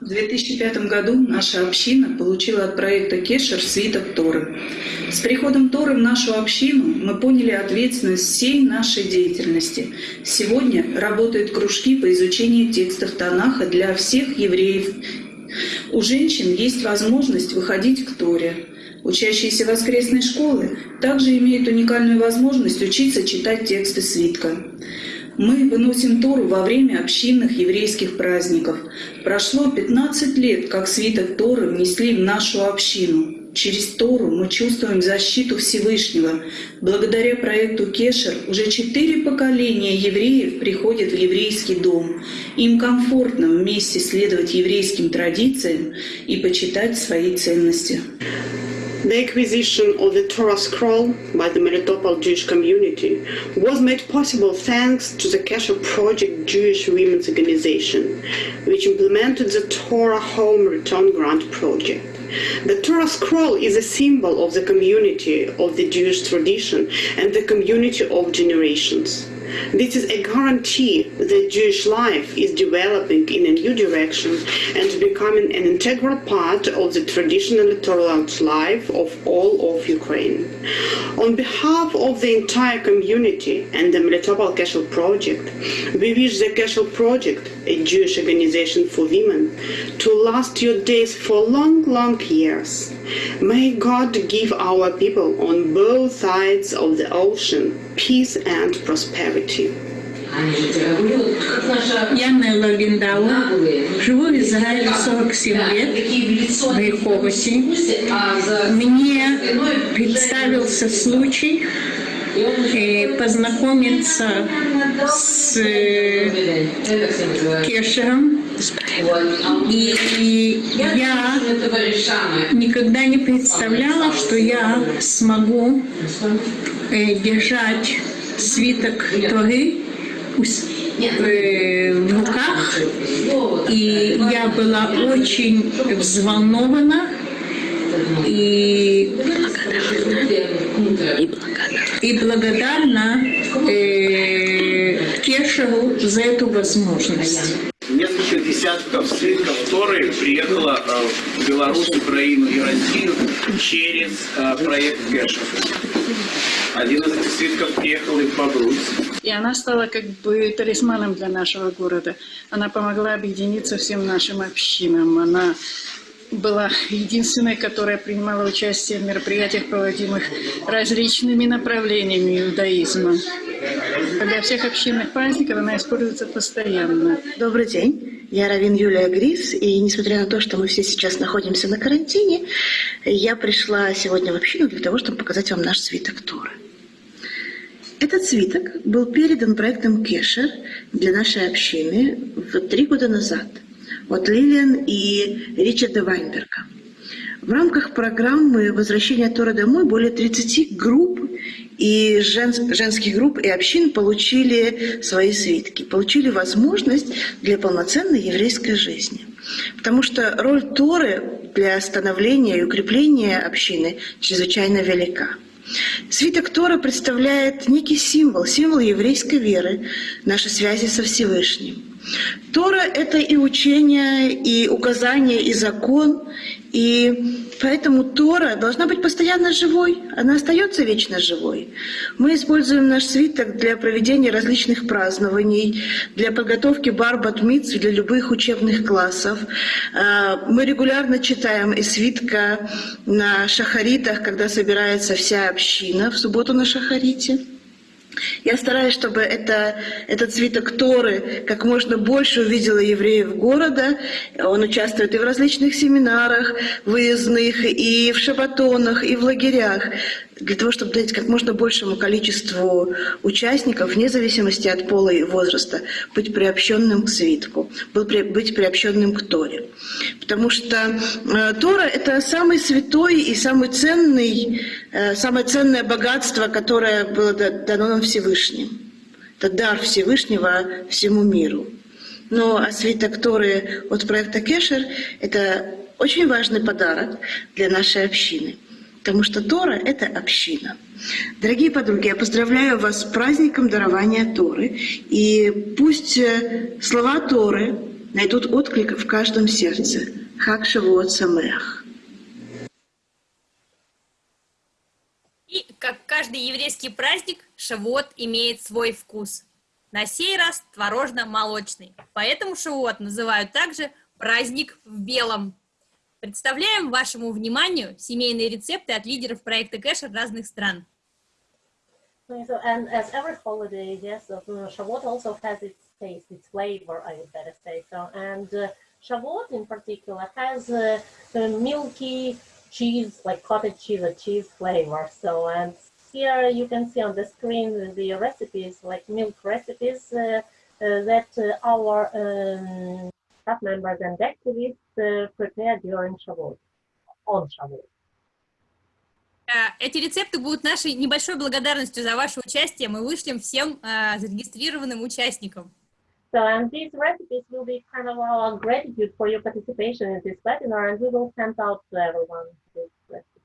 В 2005 году наша община получила от проекта Кешер свиток Торы. С приходом Торы в нашу общину мы поняли ответственность всей нашей деятельности. Сегодня работают кружки по изучению текстов Танаха для всех евреев. У женщин есть возможность выходить к Торе. Учащиеся воскресной школы также имеют уникальную возможность учиться читать тексты свитка. Мы выносим Тору во время общинных еврейских праздников. Прошло 15 лет, как свиток Торы внесли в нашу общину. Через Тору мы чувствуем защиту Всевышнего. Благодаря проекту Кешер уже четыре поколения евреев приходят в еврейский дом. Им комфортно вместе следовать еврейским традициям и почитать свои ценности. The acquisition of the Torah scroll by the Melitopol Jewish community was made possible thanks to the Kesher Project Jewish Women's Organization, which implemented the Torah Home Return Grant project. The Torah scroll is a symbol of the community of the Jewish tradition and the community of generations. This is a guarantee that Jewish life is developing in a new direction and becoming an integral part of the traditional tolerant life of all of Ukraine. On behalf of the entire community and the Melitopol Casual Project, we wish the Casual Project, a Jewish organization for women, to last your days for long, long years. May God give our people on both sides of the ocean peace and prosperity. Я Нелла Линдауа, живу в Израиле 47 лет, в Риховосе. Мне представился случай познакомиться с Кешером. И я никогда не представляла, что я смогу держать свиток Торы в руках. И я была очень взволнована и и благодарна э, Кешеру за эту возможность. Несколько десятков свитков Торы приехало э, в Беларусь, Украину и Россию через э, проект Кэша. Один из свитков приехал и в. И она стала как бы талисманом для нашего города. Она помогла объединиться всем нашим общинам. Она была единственной, которая принимала участие в мероприятиях, проводимых различными направлениями иудаизма. Для всех общинных праздников она используется постоянно. Добрый день, я Равин Юлия Грис, и несмотря на то, что мы все сейчас находимся на карантине, я пришла сегодня в общину для того, чтобы показать вам наш свиток Торы. Этот свиток был передан проектом Кешер для нашей общины три года назад от Лилиан и Ричарда Вайнберга. В рамках программы «Возвращение Тора домой» более 30 групп и жен- женских групп и общин получили свои свитки, получили возможность для полноценной еврейской жизни. Потому что роль Торы для становления и укрепления общины чрезвычайно велика. Свиток Тора представляет некий символ, символ еврейской веры, нашей связи со Всевышним. Тора — это и учение, и указание, и закон, и поэтому Тора должна быть постоянно живой, она остается вечно живой. Мы используем наш свиток для проведения различных празднований, для подготовки барбат митцв для любых учебных классов. А, Мы регулярно читаем из свитка на шахаритах, когда собирается вся община в субботу на шахарите. Я стараюсь, чтобы это, этот свиток Торы как можно больше увидела евреев города. Он участвует и в различных семинарах выездных, и в шабатонах, и в лагерях для того, чтобы дать как можно большему количеству участников, вне зависимости от пола и возраста, быть приобщенным к свитку, быть приобщенным к Торе. Потому что э, Тора — это самый святой и самый ценный, э, самое ценное богатство, которое было дано нам Всевышним. Это дар Всевышнего всему миру. Ну, а свиток Торы от проекта Кешер — это очень важный подарок для нашей общины — потому что Тора — это община. Дорогие подруги, я поздравляю вас с праздником дарования Торы, и пусть э, слова Торы найдут отклик в каждом сердце. Хак Шавуот Самех. И, как каждый еврейский праздник, Шавуот имеет свой вкус. На сей раз творожно-молочный. Поэтому Шавуот называют также праздник в белом. Представляем вашему вниманию семейные рецепты от лидеров проекта Кэшер разных стран. Yes, uh, so. Uh, in particular has uh, milky cheese, like cottage cheese or cheese flavor. So, and here you can see on the screen the recipes, like milk recipes uh, uh, that uh, our um, staff members and activists uh, prepare during Shavuot, on Shavuot. Э, эти рецепты будут нашей небольшой благодарностью за ваше участие. Мы вышлем всем uh, зарегистрированным участникам. So, and these recipes will be kind of our gratitude for your participation in this webinar, and we will send out to everyone these recipes.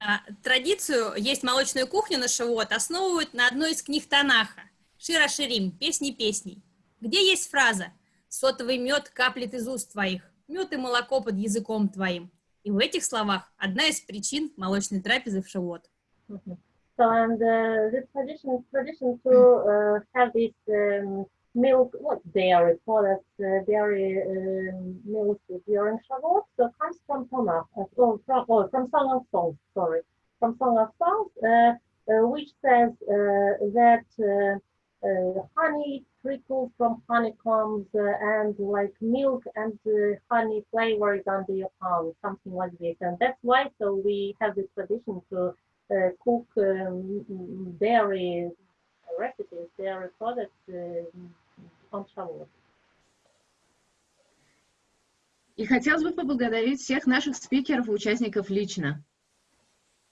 Uh, традицию «Есть молочную кухню» на Шавуот основывают на одной из книг Танаха «Шира Ширим. Песни песней», где есть фраза Сотовый мед каплет из уст твоих, мед и молоко под языком твоим. И в этих словах одна из причин молочной трапезы в Шавуот. So, and uh, this tradition, tradition to uh, have this um, milk, what dairy products, uh, dairy um, milk during Shavuot, so comes from Tanakh, uh, oh, from, oh, from Song of Songs, sorry, from Song of Songs, uh, uh, which says uh, that uh, honey trickles from honeycombs and like milk and honey flavors under your palm, something like this. And that's why so we have this tradition to cook um, dairy recipes, dairy products uh, Shavuot. И хотелось бы поблагодарить всех наших спикеров и участников лично.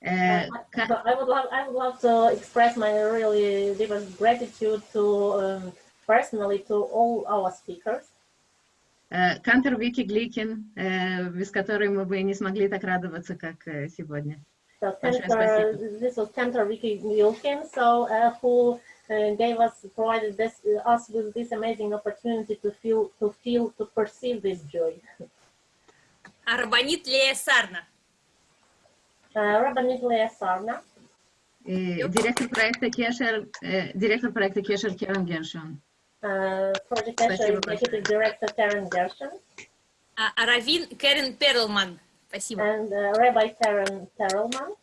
Uh, I would love, I would love to express my really deepest gratitude to um, personally to all our speakers. Кантер Вики Гликин, без которой мы бы не смогли так радоваться, как сегодня. So, Cantor, this was Cantor Vicky Gilkin, so uh, who uh, gave us, provided this, uh, us with this amazing opportunity to feel, to feel, to perceive this joy. Арбанит Лея Сарна. Рабанит Лея Сарна. Директор проекта Кешер, директор проекта Кешер Керен Гершон. Project Keshер Executive Director Karen Gershon. Равин Керен Перлман. Спасибо. And uh, Rabbi Karen Perelman.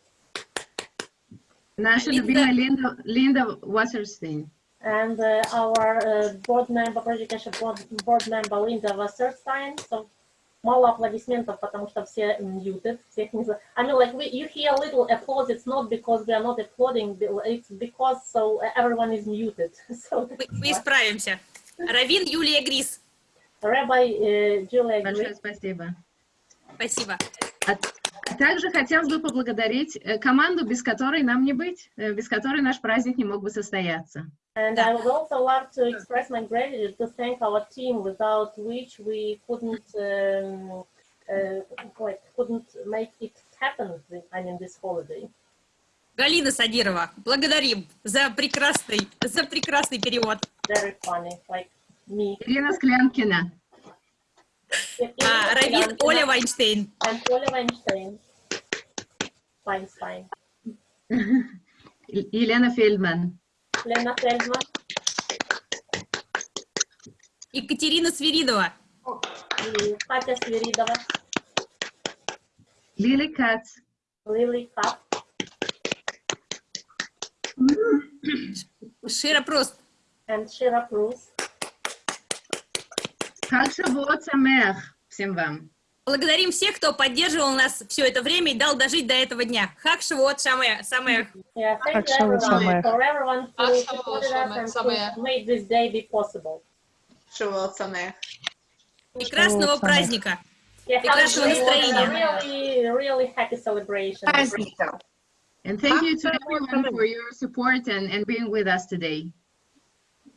Наша любимая Линда, Линда Wasserstein. And uh, our uh, board member, Project Keshер board, board member Linda Wasserstein. So мало аплодисментов, потому что все muted, всех не I mean, like, we, you hear little applause, it's not because we are not applauding, it's because so everyone is muted. So мы, мы исправимся. Равин Юлия Грис. Rabbi uh, Julia Большое спасибо. Спасибо. А, а Также хотелось бы поблагодарить команду, без которой нам не быть, без которой наш праздник не мог бы состояться. And I would also love to express my gratitude to thank our team, without which we couldn't, um, uh, like, couldn't make it happen. I mean, this holiday. Галина Садирова, благодарим за прекрасный, за прекрасный перевод. Very funny, like me. Ирина Склянкина. А, Равин Оля Вайнштейн. And Оля Вайнштейн. Вайнштейн. Елена Фельдман. Лена Фельдман. Екатерина Свиридова. Катя Свиридова. Лили Кац. Лили Кац. Шира Пруст. And Shira Prus. Хаг Шавуот Самех всем вам. Благодарим всех, кто поддерживал нас все это время и дал дожить до этого дня. Хак Шавуот. Самех. Day be possible. Шавуот Самех. Прекрасного праздника. Прекрасного настроения. celebration. And thank you to everyone for your support and, and being with us today.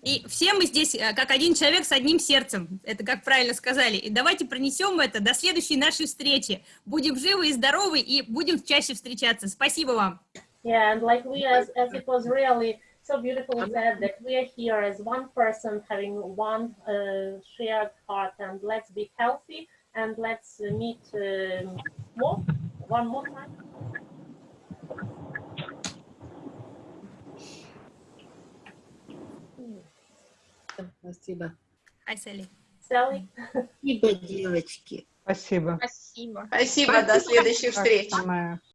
И все мы здесь э, как один человек с одним сердцем. Это как правильно сказали. И давайте пронесем это до следующей нашей встречи. Будем живы и здоровы и будем чаще встречаться. Спасибо вам. Yeah, and like we, as, as it was really so beautifully said, that we are here as one person having one uh, shared heart, and let's be healthy and let's uh, meet um more, one more time. Спасибо. Hi, Sally. Sally. Спасибо, девочки. Спасибо. Спасибо. Спасибо, до следующих встреч.